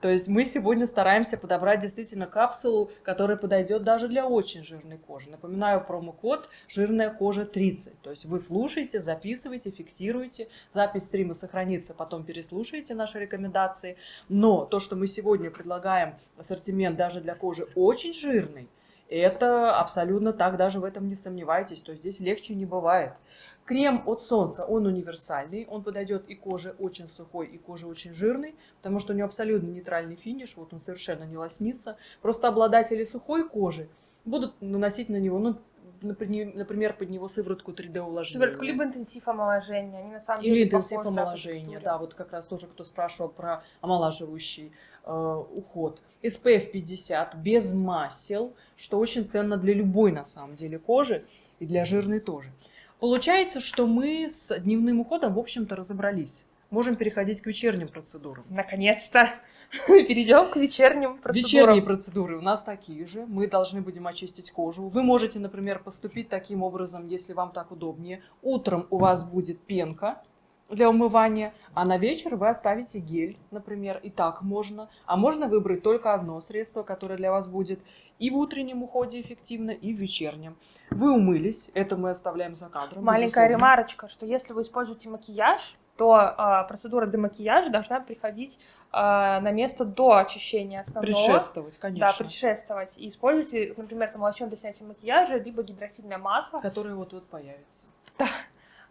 То есть мы сегодня стараемся подобрать действительно капсулу, которая подойдет даже для очень жирной кожи. Напоминаю промокод «Жирная кожа 30». То есть вы слушаете, записываете, фиксируете. Запись стрима сохранится, потом переслушаете наши рекомендации. Но то, что мы сегодня предлагаем ассортимент даже для кожи очень жирной, это абсолютно так, даже в этом не сомневайтесь. То есть здесь легче не бывает. Крем от солнца, он универсальный, он подойдет и коже очень сухой, и коже очень жирной, потому что у него абсолютно нейтральный финиш, вот он совершенно не лоснится. Просто обладатели сухой кожи будут наносить на него, ну, напри- например, под него сыворотку 3D увлажнения. Сыворотку либо интенсив омоложения. Они на самом Или деле интенсив да, по омоложения, да, вот как раз тоже кто спрашивал про омолаживающий э, уход. SPF 50 без масел, что очень ценно для любой на самом деле кожи и для жирной тоже. Получается, что мы с дневным уходом, в общем-то, разобрались. Можем переходить к вечерним процедурам. Наконец-то [laughs] перейдем к вечерним процедурам. Вечерние процедуры у нас такие же. Мы должны будем очистить кожу. Вы можете, например, поступить таким образом, если вам так удобнее. Утром у вас будет пенка для умывания, а на вечер вы оставите гель, например, и так можно. А можно выбрать только одно средство, которое для вас будет и в утреннем уходе эффективно, и в вечернем. Вы умылись, это мы оставляем за кадром. Маленькая безусловно. ремарочка, что если вы используете макияж, то а, процедура демакияжа должна приходить а, на место до очищения основного. Предшествовать, конечно. Да, предшествовать. И используйте, например, там лосьон для снятия макияжа, либо гидрофильное масло. Которое вот-вот появится. А,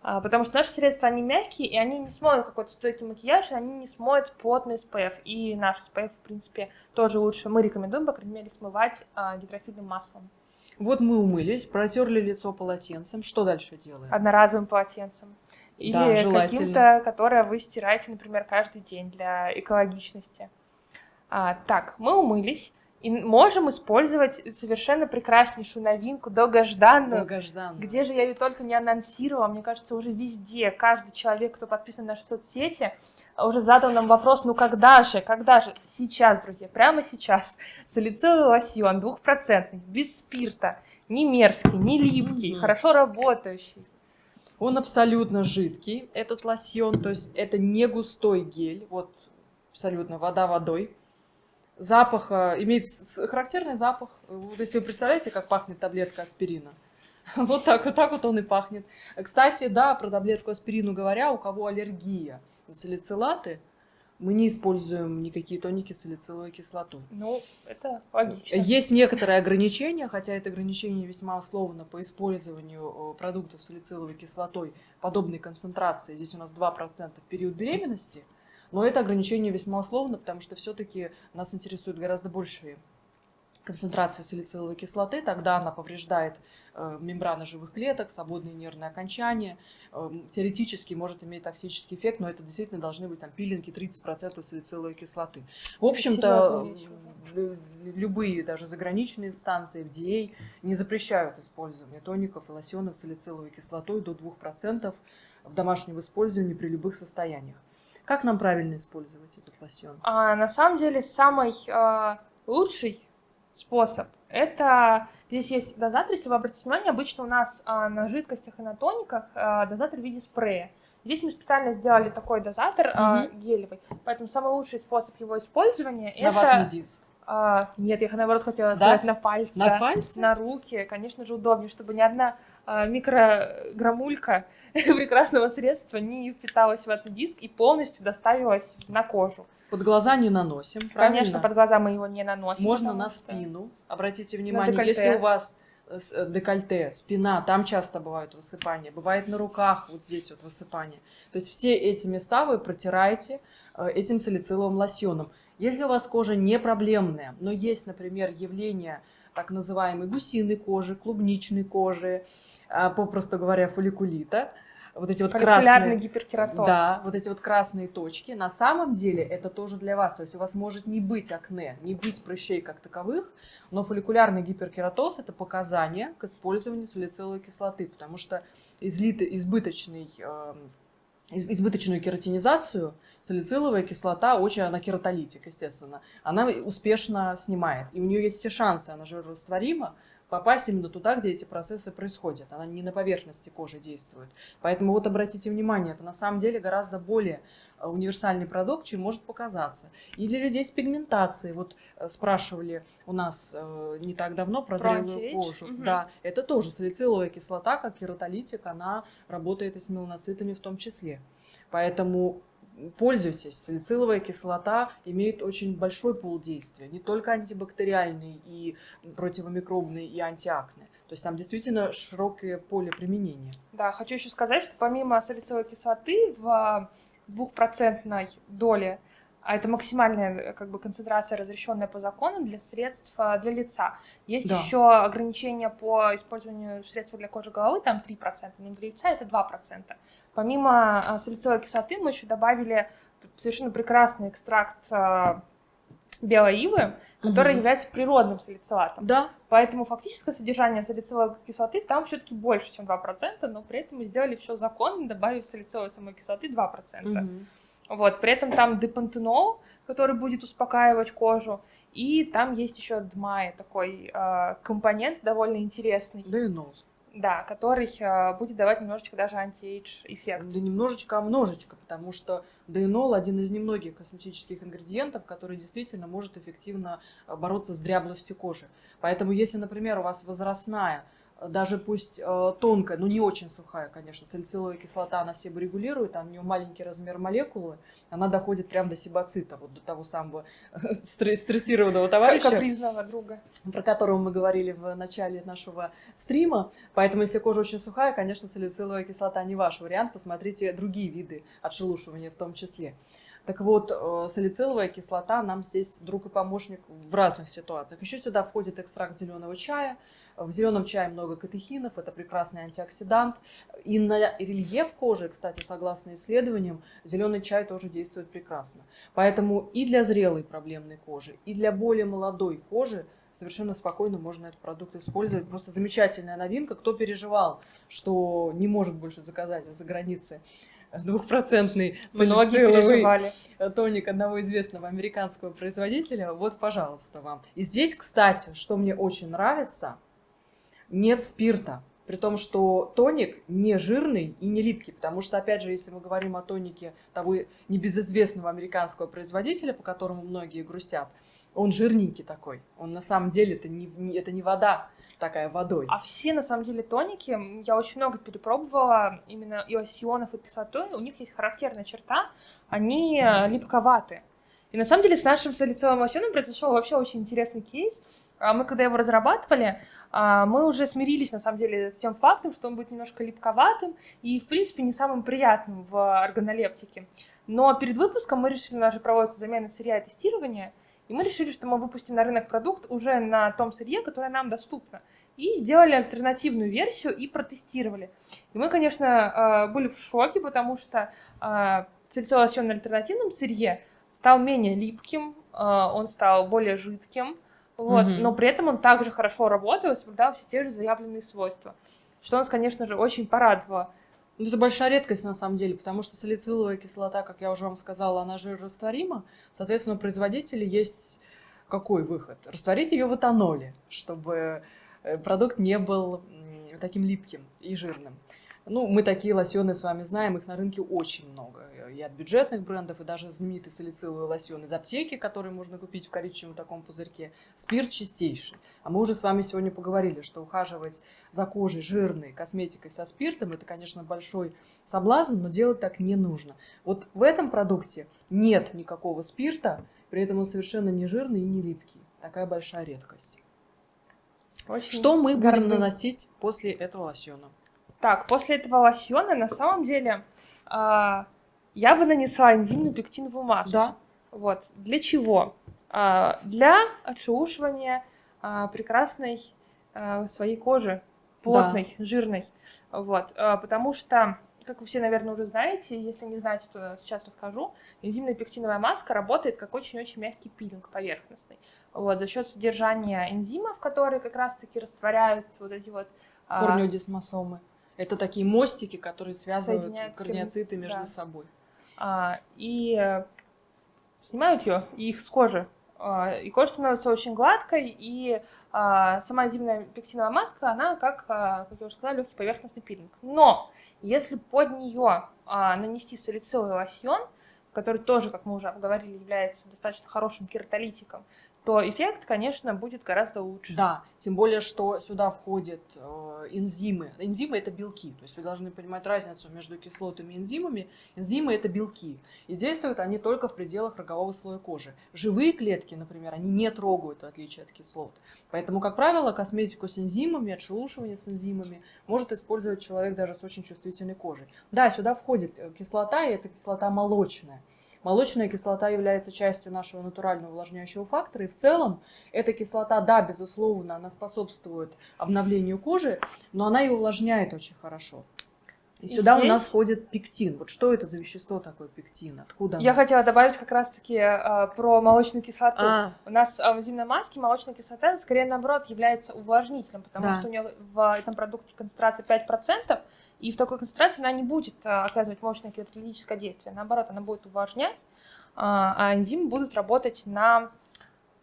потому что наши средства, они мягкие, и они не смоют какой-то стойкий макияж, и они не смоют плотный SPF. И наш SPF, в принципе, тоже лучше. Мы рекомендуем, по крайней мере, смывать а, гидрофильным маслом. Вот мы умылись, протерли лицо полотенцем. Что дальше делаем? Одноразовым полотенцем. Или Да, каким-то, которое вы стираете, например, каждый день для экологичности. А, так, мы умылись. И можем использовать совершенно прекраснейшую новинку, долгожданную, Долгожданно. Где же я ее только не анонсировала, мне кажется, уже везде. Каждый человек, кто подписан на наши соцсети, уже задал нам вопрос, ну когда же, когда же? Сейчас, друзья, прямо сейчас. [laughs] Салициловый лосьон двухпроцентный, без спирта, не мерзкий, не липкий, Мгм. хорошо работающий. Он абсолютно жидкий, этот лосьон, то есть это не густой гель, вот абсолютно вода водой. Запах, имеет характерный запах. Вот если вы представляете, как пахнет таблетка аспирина. [laughs] Вот так, вот так вот он и пахнет. Кстати, да, про таблетку аспирину говоря, у кого аллергия на салицилаты, мы не используем никакие тоники с салициловой кислотой. Ну, это логично. Есть некоторые ограничения, хотя это ограничение весьма условно по использованию э, продуктов с салициловой кислотой подобной концентрации. Здесь у нас 2% в период беременности, но это ограничение весьма условно, потому что все-таки нас интересуют гораздо большие концентрации салициловой кислоты, тогда она повреждает э, мембраны живых клеток, свободные нервные окончания, э, теоретически может иметь токсический эффект, но это действительно должны быть там пилинги 30% салициловой кислоты. В общем-то, любые даже заграничные инстанции, FDA, не запрещают использование тоников и лосьонов с салициловой кислотой до 2% в домашнем использовании при любых состояниях. Как нам правильно использовать этот лосьон? А, на самом деле самый а, лучший способ это здесь есть дозатор, если вы обратите внимание, обычно у нас а, на жидкостях и на тониках а, дозатор в виде спрея. Здесь мы специально сделали такой дозатор а, Мгм. гелевый, поэтому самый лучший способ его использования На это диск. а, нет, я наоборот хотела Да? сказать на пальцы, На да. пальце? на руки, конечно же, удобнее, чтобы ни одна а, микрограммулька [laughs] прекрасного средства не впиталась в этот диск и полностью доставилась на кожу. Под глаза не наносим, Конечно, правильно? под глаза мы его не наносим. Можно на что- спину. Обратите внимание, если у вас э, э, декольте, спина, там часто бывают высыпания. Бывает на руках, вот здесь вот высыпания. То есть все эти места вы протираете э, этим салициловым лосьоном. Если у вас кожа не проблемная, но есть, например, явление так называемой гусиной кожи, клубничной кожи, попросту говоря, фолликулита, вот эти вот красные... гиперкератоз. Да, вот эти вот красные точки. На самом деле это тоже для вас. То есть у вас может не быть акне, не быть прыщей как таковых, но фолликулярный гиперкератоз – это показание к использованию салициловой кислоты, потому что излиты, избыточный, эм, из- избыточную кератинизацию салициловая кислота очень, она кератолитик, естественно, она успешно снимает. И у нее есть все шансы, она жирорастворима, попасть именно туда, где эти процессы происходят. Она не на поверхности кожи действует. Поэтому вот обратите внимание, это на самом деле гораздо более э, универсальный продукт, чем может показаться. И для людей с пигментацией, вот э, спрашивали у нас э, не так давно про Про зрелую кожу. Мгм. Да, это тоже салициловая кислота, как кератолитик, она работает и с меланоцитами в том числе. Поэтому пользуйтесь. Салициловая кислота имеет очень большой пул действия. Не только антибактериальный и противомикробный и антиакне. То есть там действительно широкое поле применения. Да, хочу еще сказать, что помимо салициловой кислоты в а, двухпроцентной доле, а это максимальная э, как бы концентрация, разрешенная по закону для средств а, для лица. Есть Да. еще ограничения по использованию средств для кожи головы, там 3%, но для лица это 2%. Помимо а, салициловой кислоты мы еще добавили совершенно прекрасный экстракт белой ивы, который Мгм. является природным салицилатом. Да, Поэтому фактическое содержание салициловой кислоты там все-таки больше, чем 2%, но при этом мы сделали все законно, добавив салициловой самой кислоты 2%. Мгм. Вот, при этом там депантенол, который будет успокаивать кожу, и там есть еще дмай, такой э, компонент довольно интересный, да и нос. да, который э, будет давать немножечко даже антиэйдж эффект. Да немножечко, а множечко, потому что дейнол один из немногих косметических ингредиентов, который действительно может эффективно э, бороться с дряблостью кожи. Поэтому если, например, у вас возрастная даже пусть э, тонкая, но не очень сухая, конечно, салициловая кислота, она себорегулирует, а у нее маленький размер молекулы, она доходит прямо до себоцита, вот до того самого стрессированного товарища. Капризного друга. Про которого мы говорили в начале нашего стрима. Поэтому, если кожа очень сухая, конечно, салициловая кислота не ваш вариант. Посмотрите другие виды отшелушивания в том числе. Так вот, э, салициловая кислота нам здесь друг и помощник в разных ситуациях. Еще сюда входит экстракт зеленого чая, в зеленом чае много катехинов, это прекрасный антиоксидант. И на рельеф кожи, кстати, согласно исследованиям, зеленый чай тоже действует прекрасно. Поэтому и для зрелой проблемной кожи, и для более молодой кожи совершенно спокойно можно этот продукт использовать. Просто замечательная новинка. Кто переживал, что не может больше заказать за границы двухпроцентный салициловый тоник одного известного американского производителя, вот, пожалуйста, вам. И здесь, кстати, что мне очень нравится – нет спирта. При том, что тоник не жирный и не липкий, потому что, опять же, если мы говорим о тонике того небезызвестного американского производителя, по которому многие грустят, он жирненький такой. Он на самом деле это не, это не вода такая водой. А все, на самом деле, тоники, я очень много перепробовала, именно и осионов, и кислотой, у них есть характерная черта, они липковаты. И на самом деле с нашим салициловым лосьоном произошел вообще очень интересный кейс. А мы когда его разрабатывали, мы уже смирились, на самом деле, с тем фактом, что он будет немножко липковатым и, в принципе, не самым приятным в органолептике. Но перед выпуском мы решили, у нас же проводится замена сырья и тестирование, и мы решили, что мы выпустим на рынок продукт уже на том сырье, которое нам доступно. И сделали альтернативную версию и протестировали. И мы, конечно, а, были в шоке, потому что сальцовый лосьон на альтернативном сырье стал менее липким, он стал более жидким, вот, угу. но при этом он также хорошо работал и соблюдал все те же заявленные свойства, что нас, конечно же, очень порадовало. Ну, это большая редкость на самом деле, потому что салициловая кислота, как я уже вам сказала, она жирорастворима. Соответственно, у производителя есть какой выход? Растворить ее в этаноле, чтобы э, продукт не был таким липким и жирным. Ну, мы такие лосьоны с вами знаем, их на рынке очень много. И от бюджетных брендов, и даже знаменитый салициловый лосьон из аптеки, который можно купить в коричневом таком пузырьке. Спирт чистейший. А мы уже с вами сегодня поговорили, что ухаживать за кожей жирной косметикой со спиртом, это, конечно, большой соблазн, но делать так не нужно. Вот в этом продукте нет никакого спирта, при этом он совершенно не жирный и не липкий. Такая большая редкость. Очень что мы будем наносить после этого лосьона? Так, после этого лосьона на самом деле э, я бы нанесла энзимную пектиновую маску. Да. Вот. Для чего? Э, для отшелушивания э, прекрасной э, своей кожи, плотной, да. жирной. Вот. Потому что, как вы все, наверное, уже знаете, если не знаете, то сейчас расскажу, энзимная пектиновая маска работает как очень-очень мягкий пилинг поверхностный. Вот, за счет содержания энзимов, которые как раз-таки растворяют вот эти вот... Корнеодесмосомы. Это такие мостики, которые связывают корнеоциты между да. собой. А, и э, снимают ее, и их с кожи. А, и кожа становится очень гладкой, и а, сама зимняя пектиновая маска, она как, как я уже сказала, легкий поверхностный пилинг. Но если под нее нанести салициловый лосьон, который тоже, как мы уже обговорили, является достаточно хорошим кератолитиком, то эффект, конечно, будет гораздо лучше. Да, тем более, что сюда входят э, энзимы. Энзимы – это белки, то есть вы должны понимать разницу между кислотами и энзимами. Энзимы – это белки, и действуют они только в пределах рогового слоя кожи. Живые клетки, например, они не трогают, в отличие от кислот. Поэтому, как правило, косметику с энзимами, отшелушивание с энзимами может использовать человек даже с очень чувствительной кожей. Да, сюда входит э, кислота, и это кислота молочная. Молочная кислота является частью нашего натурального увлажняющего фактора. И в целом эта кислота, да, безусловно, она способствует обновлению кожи, но она и увлажняет очень хорошо. И, и сюда здесь... у нас входит пектин. Вот что это за вещество такое пектин? Откуда Я оно? хотела добавить как раз-таки э, про молочную кислоту. А. У нас э, в зимней маске молочная кислота, скорее наоборот, является увлажнителем, потому да. что у нее в этом продукте концентрация 5%, и в такой концентрации она не будет э, оказывать мощное кератолитическое действие. Наоборот, она будет увлажнять, э, а энзимы будут работать на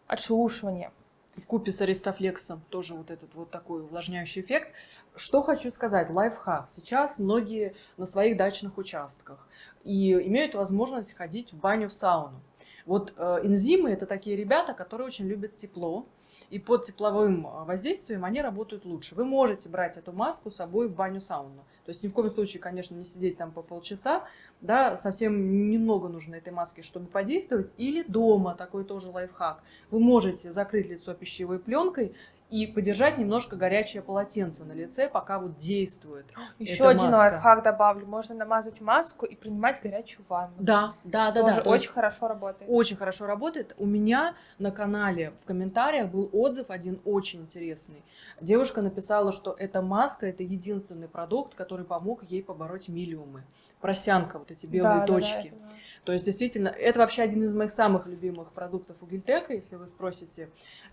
отшелушивание. В купе с аристофлексом тоже вот этот вот такой увлажняющий эффект. Что хочу сказать, лайфхак. Сейчас многие на своих дачных участках и имеют возможность ходить в баню, в сауну. Вот э, энзимы это такие ребята, которые очень любят тепло, и под тепловым а, воздействием они работают лучше. Вы можете брать эту маску с собой в баню-сауну. То есть ни в коем случае, конечно, не сидеть там по полчаса, да, совсем немного нужно этой маски, чтобы подействовать. Или дома, такой тоже лайфхак. Вы можете закрыть лицо пищевой пленкой и подержать немножко горячее полотенце на лице, пока вот действует. [gasps] Еще один маска. лайфхак добавлю. Можно намазать маску и принимать горячую ванну. Да, да, да, Тоже да. Очень хорошо работает. Очень хорошо работает. У меня на канале в комментариях был отзыв один очень интересный. Девушка написала, что эта маска это единственный продукт, который помог ей побороть миллиумы просянка, вот эти белые да, точки. Да, да, То есть, действительно, это вообще один из моих самых любимых продуктов у Гильтека, если вы спросите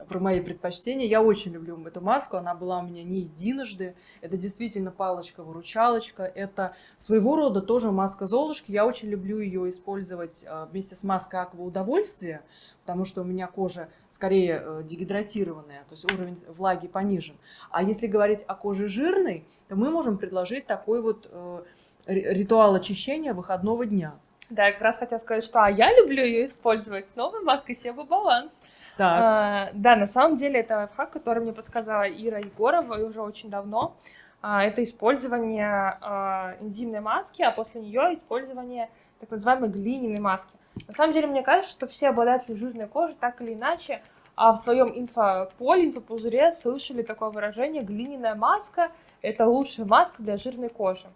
про мои предпочтения. Я очень люблю эту маску, она была у меня не единожды. Это действительно палочка-выручалочка, это своего рода тоже маска Золушки. Я очень люблю ее использовать а, вместе с маской Аква Удовольствия, потому что у меня кожа скорее э, дегидратированная, то есть уровень влаги понижен. А если говорить о коже жирной, то мы можем предложить такой вот э, ритуал очищения выходного дня. Да, я как раз хотела сказать, что а я люблю ее использовать с новой маской Себа Баланс. А, да, на самом деле это лайфхак, который мне подсказала Ира Егорова уже очень давно. А, это использование а, энзимной маски, а после нее использование так называемой глиняной маски. На самом деле, мне кажется, что все обладатели жирной кожи так или иначе а в своем инфополе, инфопузыре слышали такое выражение «глиняная маска – это лучшая маска для жирной кожи».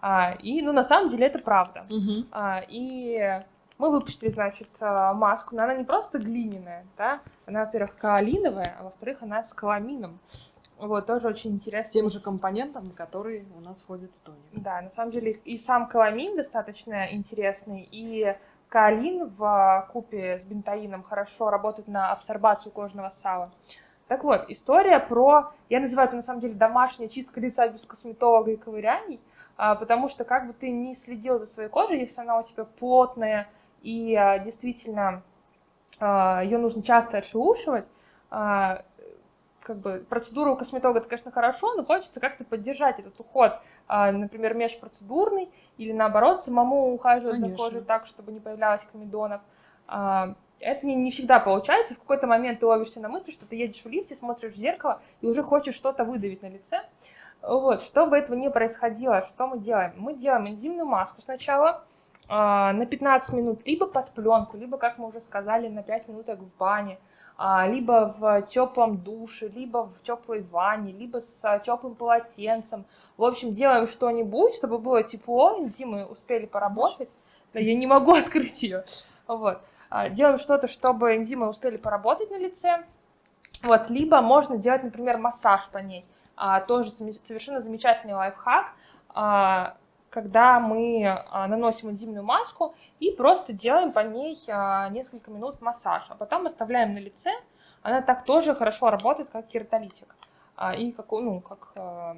А, и, ну, на самом деле это правда. Угу. А, и мы выпустили, значит, а, маску, но она не просто глиняная, да, она, во-первых, каолиновая, а во-вторых, она с каламином. Вот, тоже очень интересно. С тем же компонентом, который у нас входит в тоник. Да, на самом деле и сам каламин достаточно интересный, и каолин в купе с бентаином хорошо работает на абсорбацию кожного сала. Так вот, история про, я называю это на самом деле домашняя чистка лица без косметолога и ковыряний, потому что как бы ты не следил за своей кожей, если она у тебя плотная и а, действительно а, ее нужно часто отшелушивать, как бы процедура у косметолога, это, конечно, хорошо, но хочется как-то поддержать этот уход, например, межпроцедурный, или наоборот, самому ухаживать конечно. за кожей так, чтобы не появлялось комедонов. Это не, не всегда получается. В какой-то момент ты ловишься на мысли, что ты едешь в лифте, смотришь в зеркало и уже хочешь что-то выдавить на лице. Вот, чтобы этого не происходило, что мы делаем? Мы делаем энзимную маску сначала э, на 15 минут, либо под пленку, либо, как мы уже сказали, на 5 минуток в бане, э, либо в теплом душе, либо в теплой ванне, либо с теплым полотенцем. В общем, делаем что-нибудь, чтобы было тепло, энзимы успели поработать. Да, я не могу [laughs] открыть ее. Вот. Делаем что-то, чтобы энзимы успели поработать на лице. Вот. Либо можно делать, например, массаж по ней а, тоже совершенно замечательный лайфхак, а, когда мы а, наносим энзимную маску и просто делаем по ней а, несколько минут массаж, а потом оставляем на лице, она так тоже хорошо работает, как кератолитик а, и как, ну, как а,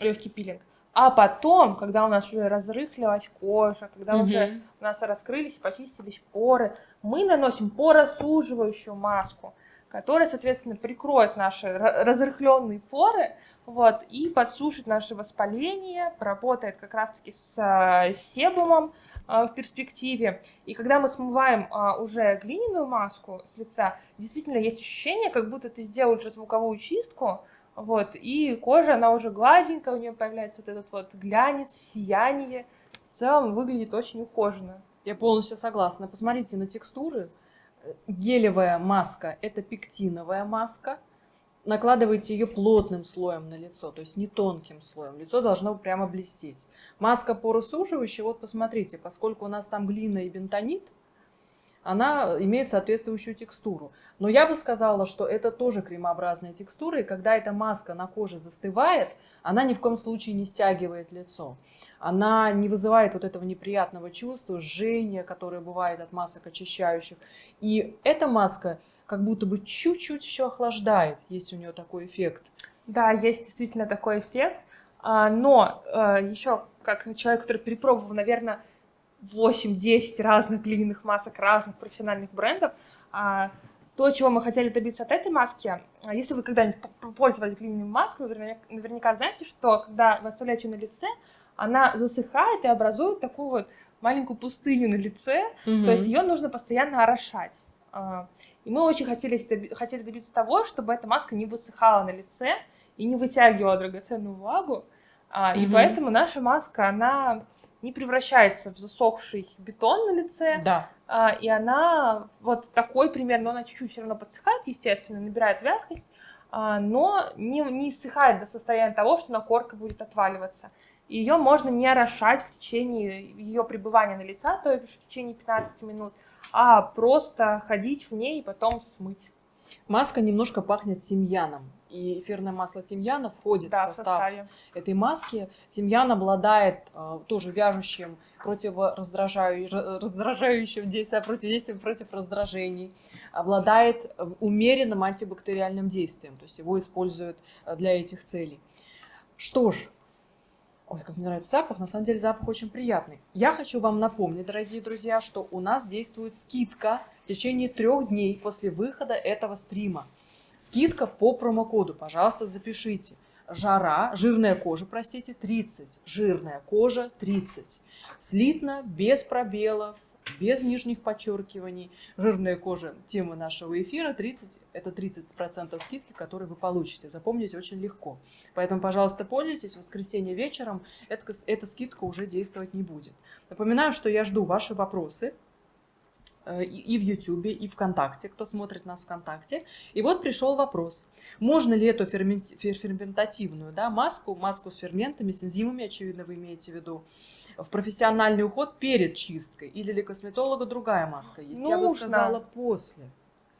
легкий пилинг. А потом, когда у нас уже разрыхлилась кожа, когда угу. уже у нас раскрылись и почистились поры, мы наносим поросуживающую маску, которая, соответственно, прикроет наши разрыхленные поры, вот, и подсушит наше воспаление, поработает как раз-таки с э, себумом э, в перспективе. И когда мы смываем э, уже глиняную маску с лица, действительно есть ощущение, как будто ты сделал ультразвуковую чистку, вот, и кожа, она уже гладенькая, у нее появляется вот этот вот глянец, сияние. В целом выглядит очень ухоженно. Я полностью согласна. Посмотрите на текстуры. Гелевая маска – это пектиновая маска, накладываете ее плотным слоем на лицо, то есть не тонким слоем. Лицо должно прямо блестеть. Маска поросуживающая, вот посмотрите, поскольку у нас там глина и бентонит, она имеет соответствующую текстуру. Но я бы сказала, что это тоже кремообразная текстура, и когда эта маска на коже застывает, она ни в коем случае не стягивает лицо. Она не вызывает вот этого неприятного чувства, жжения, которое бывает от масок очищающих. И эта маска как будто бы чуть-чуть еще охлаждает, есть у нее такой эффект. Да, есть действительно такой эффект, а, но а, еще как человек, который перепробовал, наверное, 8-10 разных глиняных масок разных профессиональных брендов, а, то, чего мы хотели добиться от этой маски, если вы когда-нибудь пользовались глиняной маской, вы наверняка знаете, что когда вы оставляете ее на лице, она засыхает и образует такую вот маленькую пустыню на лице, mm-hmm. то есть ее нужно постоянно орошать. А, И мы очень хотели, хотели добиться того, чтобы эта маска не высыхала на лице и не вытягивала драгоценную влагу. А, И Мгм. поэтому наша маска, она не превращается в засохший бетон на лице, Да. а, и она вот такой примерно, она чуть-чуть все равно подсыхает, естественно, набирает вязкость, а, но не, не иссыхает до состояния того, что накорка будет отваливаться. Ее можно не орошать в течение ее пребывания на лица, то есть в течение 15 минут, а просто ходить в ней и потом смыть. Маска немножко пахнет тимьяном. И эфирное масло тимьяна входит Да, в состав составе. этой маски. Тимьян обладает э, тоже вяжущим, противораздражающим раздражающим действием, против действием против раздражений. Обладает э, умеренным антибактериальным действием. То есть его используют э, для этих целей. Что ж, ой, как мне нравится запах. На самом деле запах очень приятный. Я хочу вам напомнить, дорогие друзья, что у нас действует скидка в течение трех дней после выхода этого стрима. Скидка по промокоду, пожалуйста, запишите. Жара, жирная кожа, простите, 30. Жирная кожа 30. Слитно, без пробелов, без нижних подчеркиваний. Жирная кожа, тема нашего эфира, 30, это 30% скидки, которые вы получите. Запомнить очень легко. Поэтому, пожалуйста, пользуйтесь. В воскресенье вечером эта, эта скидка уже действовать не будет. Напоминаю, что я жду ваши вопросы э, и в Ютубе, и ВКонтакте, кто смотрит нас ВКонтакте. И вот пришел вопрос. Можно ли эту ферментативную да, маску, маску с ферментами, с энзимами, очевидно, вы имеете в виду, в профессиональный уход перед чисткой? Или для косметолога другая маска есть? Я бы Нужно. сказала после.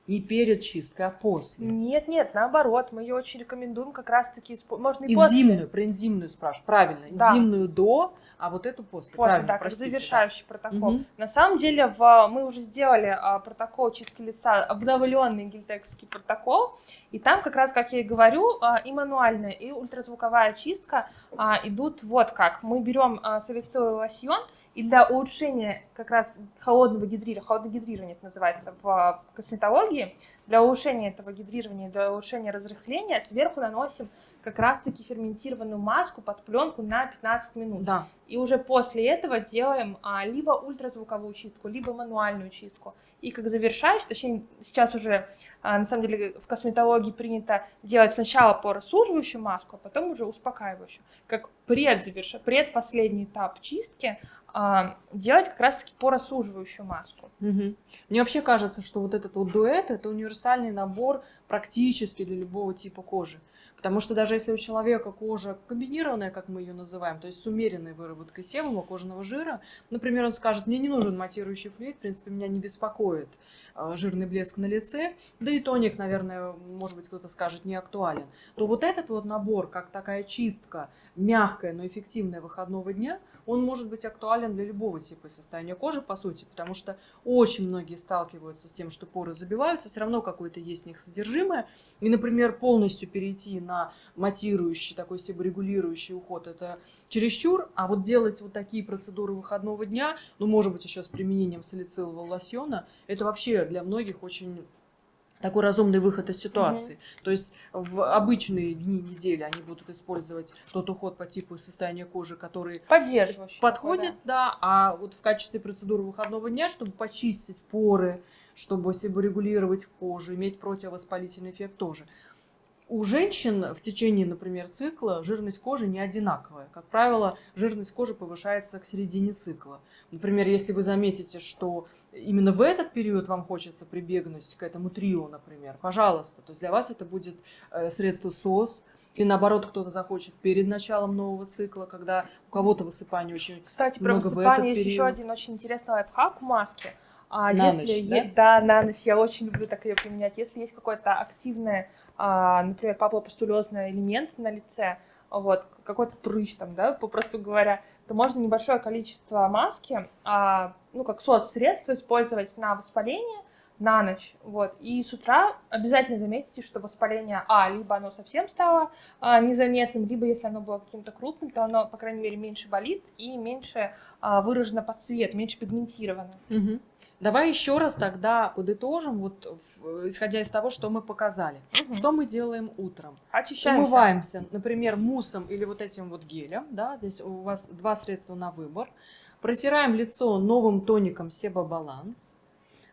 Не перед чисткой, а после. Нет, нет, наоборот, мы ее очень рекомендуем как раз-таки, можно и после. Энзимную, про энзимную спрашиваю. Правильно, Да. энзимную до, а вот эту после. После, Правильно, да, как простите, завершающий протокол. Мгм. На самом деле, в, мы уже сделали а, протокол чистки лица, обновленный гельтековский протокол, и там как раз, как я и говорю, а, и мануальная, и ультразвуковая чистка а, идут вот как. Мы берем а, салициловый лосьон, и для улучшения как раз холодного гидрирования, холодное гидрирование это называется в а, косметологии, для улучшения этого гидрирования, для улучшения разрыхления сверху наносим как раз-таки ферментированную маску под пленку на 15 минут. Да. И уже после этого делаем а, либо ультразвуковую чистку, либо мануальную чистку. И как завершающий, точнее, сейчас уже а, на самом деле в косметологии принято делать сначала поросуживающую маску, а потом уже успокаивающую. Как предзаверш... предпоследний этап чистки а, делать как раз-таки поросуживающую маску. Мгм. Мне вообще кажется, что вот этот вот дуэт это универсальный набор практически для любого типа кожи. Потому что даже если у человека кожа комбинированная, как мы ее называем, то есть с умеренной выработкой себума, кожаного жира, например, он скажет, мне не нужен матирующий флюид, в принципе, меня не беспокоит э, жирный блеск на лице, да и тоник, наверное, может быть, кто-то скажет, не актуален, то вот этот вот набор, как такая чистка, мягкая, но эффективная выходного дня, он может быть актуален для любого типа состояния кожи, по сути, потому что очень многие сталкиваются с тем, что поры забиваются, все равно какое-то есть в них содержимое. И, например, полностью перейти на матирующий, такой себорегулирующий уход, это чересчур. А вот делать вот такие процедуры выходного дня, ну, может быть, еще с применением салицилового лосьона, это вообще для многих очень такой разумный выход из ситуации. То есть в обычные дни недели они будут использовать тот уход по типу состояния кожи, который Поддерживающий. подходит, да, а вот в качестве процедуры выходного дня, чтобы почистить поры, чтобы себорегулировать кожу, иметь противовоспалительный эффект тоже. У женщин в течение, например, цикла жирность кожи не одинаковая. Как правило, жирность кожи повышается к середине цикла. Например, если вы заметите, что именно в этот период вам хочется прибегнуть к этому трио, например, пожалуйста. То есть для вас это будет э, средство СОС, и наоборот, кто-то захочет перед началом нового цикла, когда у кого-то высыпание очень Кстати, про много в высыпание есть еще период. один очень интересный лайфхак маски. А На если ночь, е- да? на ночь, я очень люблю так ее применять. Если есть какой-то активный, а, например, папулопустулезный элемент на лице, вот, какой-то прыщ там, да, попросту говоря, то можно небольшое количество маски, а, ну, как соцсредство использовать на воспаление на ночь, вот, и с утра обязательно заметите, что воспаление, а, либо оно совсем стало а, незаметным, либо если оно было каким-то крупным, то оно, по крайней мере, меньше болит и меньше а, выражено под цвет, меньше пигментировано. Мгм. Давай еще раз тогда подытожим, вот в- исходя из того, что мы показали. Мгм. Что мы делаем утром? Очищаемся. Умываемся, например, муссом или вот этим вот гелем, да, здесь у вас два средства на выбор. Протираем лицо новым тоником Себа Баланс.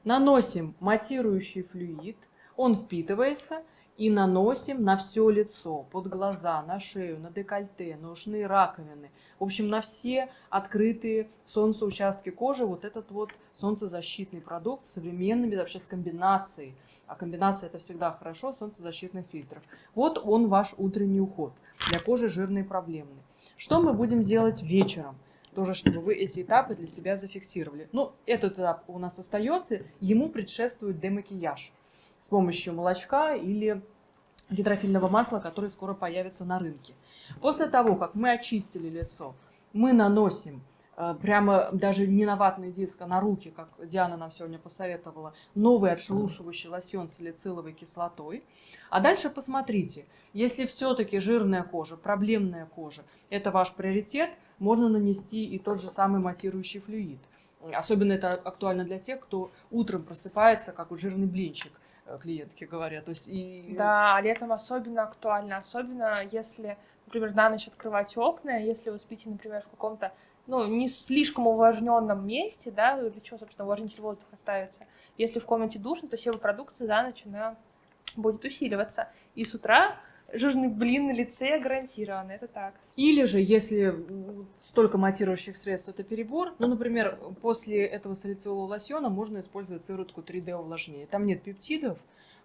Наносим матирующий флюид, он впитывается и наносим на все лицо, под глаза, на шею, на декольте, на раковины. В общем, на все открытые солнцеучастки кожи вот этот вот солнцезащитный продукт с современными вообще с комбинацией. А комбинация это всегда хорошо, солнцезащитных фильтров. Вот он ваш утренний уход для кожи жирной и проблемной. Что мы будем делать вечером? Тоже, чтобы вы эти этапы для себя зафиксировали. Ну, этот этап у нас остается, ему предшествует демакияж с помощью молочка или гидрофильного масла, которое скоро появится на рынке. После того, как мы очистили лицо, мы наносим прямо даже не на ватный диск, а на руки, как Диана нам сегодня посоветовала, новый отшелушивающий лосьон с салициловой кислотой. А дальше посмотрите, если все-таки жирная кожа, проблемная кожа, это ваш приоритет, можно нанести и тот же самый матирующий флюид. Особенно это актуально для тех, кто утром просыпается, как у жирный блинчик Э, клиентки говорят. То есть и... Да, летом особенно актуально, особенно если, например, на ночь открывать окна, если вы спите, например, в каком-то ну, не слишком увлажненном месте, да, для чего, собственно, увлажнитель воздуха ставится. Если в комнате душно, то себопродукция за ночь она будет усиливаться. И с утра жирный блин на лице гарантирован, это так. Или же, если столько матирующих средств это перебор, ну, например, после этого салицилового лосьона можно использовать сыворотку 3D увлажнения. Там нет пептидов,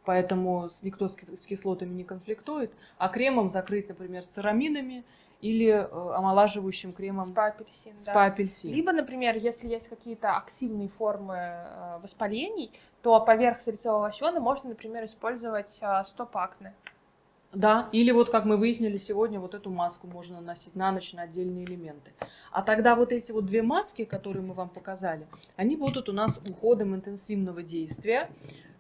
поэтому никто с кислотами не конфликтует, а кремом закрыть, например, с церамидами или э, омолаживающим кремом спа-апельсин. Спа-апельсин. Да. Либо, например, если есть какие-то активные формы э, воспалений, то поверх салицилового лосьона можно, например, использовать э, стоп-акне. Да, или вот как мы выяснили сегодня, вот эту маску можно наносить на ночь на отдельные элементы. А тогда вот эти вот две маски, которые мы вам показали, они будут у нас уходом интенсивного действия.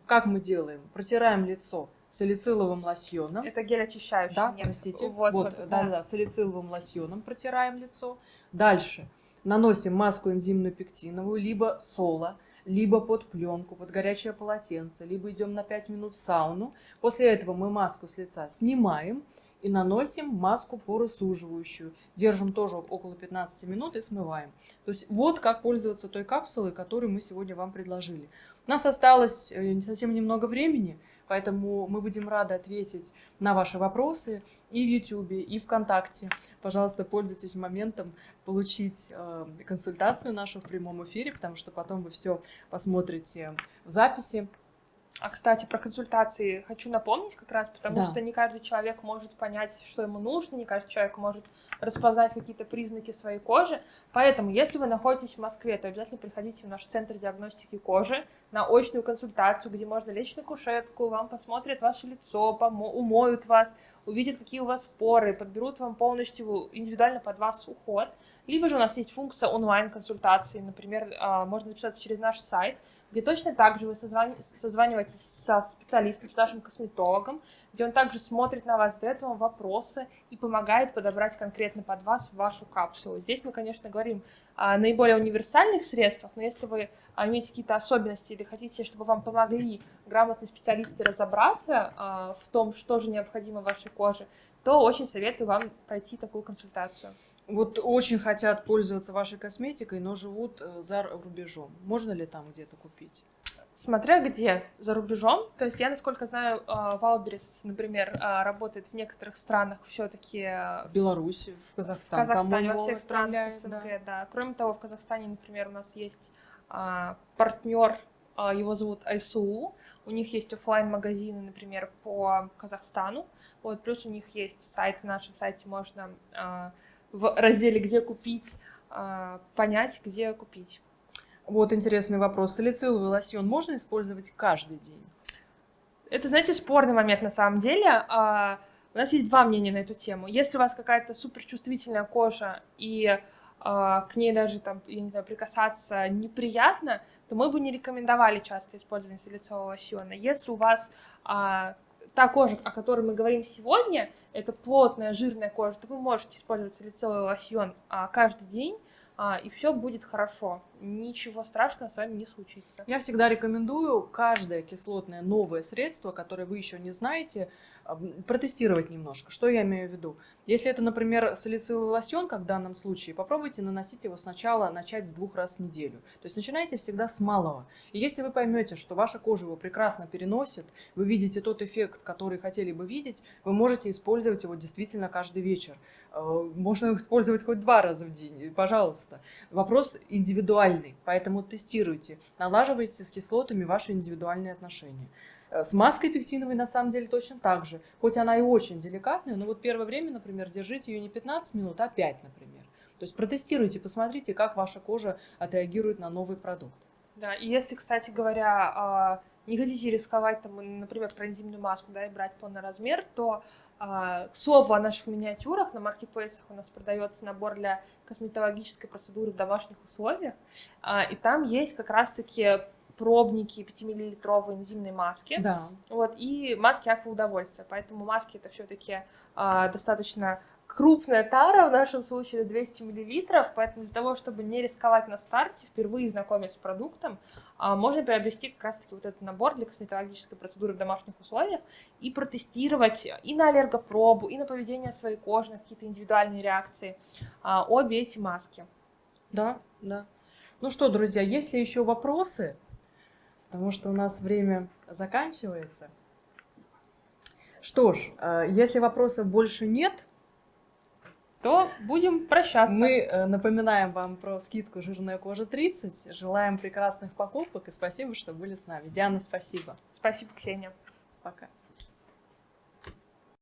Как мы делаем? Протираем лицо салициловым лосьоном. Это гель очищающий. Да, нет. простите. Вот, вот, да, да, да, салициловым лосьоном протираем лицо. Дальше наносим маску энзимную пектиновую, либо соло либо под пленку, под горячее полотенце, либо идем на 5 минут в сауну. После этого мы маску с лица снимаем и наносим маску поросуживающую. Держим тоже около 15 минут и смываем. То есть вот как пользоваться той капсулой, которую мы сегодня вам предложили. У нас осталось э, совсем немного времени. Поэтому мы будем рады ответить на ваши вопросы и в YouTube, и ВКонтакте. Пожалуйста, пользуйтесь моментом получить э, консультацию нашу в прямом эфире, потому что потом вы все посмотрите в записи. А, кстати, про консультации хочу напомнить как раз, потому да. что не каждый человек может понять, что ему нужно, не каждый человек может распознать какие-то признаки своей кожи. Поэтому, если вы находитесь в Москве, то обязательно приходите в наш центр диагностики кожи на очную консультацию, где можно лечь на кушетку, вам посмотрят ваше лицо, умоют вас, увидят, какие у вас поры, подберут вам полностью индивидуально под вас уход. Либо же у нас есть функция онлайн-консультации, например, а, можно записаться через наш сайт – где точно так же вы созваниваетесь со специалистом, с нашим косметологом, где он также смотрит на вас, задает вам вопросы и помогает подобрать конкретно под вас вашу капсулу. Здесь мы, конечно, говорим о наиболее универсальных средствах, но если вы имеете какие-то особенности или хотите, чтобы вам помогли грамотные специалисты разобраться а, в том, что же необходимо вашей коже, то очень советую вам пройти такую консультацию вот очень хотят пользоваться вашей косметикой, но живут э, за рубежом. Можно ли там где-то купить? Смотря где за рубежом. То есть я, насколько знаю, Wildberries, например, а, работает в некоторых странах все-таки. Э, в Беларуси, в Казахстане. В Казахстане, во всех странах СНГ, да. да. Кроме того, в Казахстане, например, у нас есть а, партнер, а, его зовут Айсуу. У них есть офлайн магазины например, по Казахстану. Вот, плюс у них есть сайт, на нашем сайте можно в разделе «Где купить» а, понять, где купить. Вот интересный вопрос. Салициловый лосьон можно использовать каждый день? Это, знаете, спорный момент на самом деле. А, у нас есть два мнения на эту тему. Если у вас какая-то суперчувствительная кожа и а, к ней даже там, я не знаю, прикасаться неприятно, то мы бы не рекомендовали часто использование салицилового лосьона. Если у вас та кожа, о которой мы говорим сегодня, это плотная, жирная кожа, то вы можете использовать лицевой лосьон а, каждый день, а, и все будет хорошо. ничего страшного с вами не случится. Я всегда рекомендую каждое кислотное новое средство, которое вы еще не знаете, протестировать немножко. Что я имею в виду? Если это, например, салициловый лосьон, как в данном случае, попробуйте наносить его сначала, начать с двух раз в неделю. То есть начинайте всегда с малого. И если вы поймете, что ваша кожа его прекрасно переносит, вы видите тот эффект, который хотели бы видеть, вы можете использовать его действительно каждый вечер. Э, можно использовать хоть два раза в день, пожалуйста. Вопрос индивидуальный, поэтому тестируйте, налаживайте с кислотами ваши индивидуальные отношения. Э, с маской пектиновой на самом деле точно так же. Хоть она и очень деликатная, но вот первое время, например, держите ее не 15 минут, а 5, например. То есть протестируйте, посмотрите, как ваша кожа отреагирует на новый продукт. Да, и если, кстати говоря, а, не хотите рисковать, там, например, про энзимную маску, да, и брать полный размер, то а, к слову о наших миниатюрах, на маркетплейсах у нас продается набор для косметологической процедуры в домашних условиях, а, и там есть как раз-таки пробники 5-миллилитровые энзимной маски. Да. Вот, и маски аква удовольствия. Поэтому маски это все-таки а, достаточно крупная тара, в нашем случае 200 миллилитров, поэтому для того, чтобы не рисковать на старте, впервые знакомясь с продуктом, а, можно приобрести как раз-таки вот этот набор для косметологической процедуры в домашних условиях и протестировать и на аллергопробу, и на поведение своей кожи, на какие-то индивидуальные реакции а, обе эти маски. Да, да. Ну что, друзья, есть ли еще вопросы? Потому что у нас время заканчивается. Что ж, э, если вопросов больше нет, то будем прощаться. Мы э, напоминаем вам про скидку «Жирная кожа 30». Желаем прекрасных покупок и спасибо, что были с нами. Диана, спасибо. Спасибо, Ксения. Пока.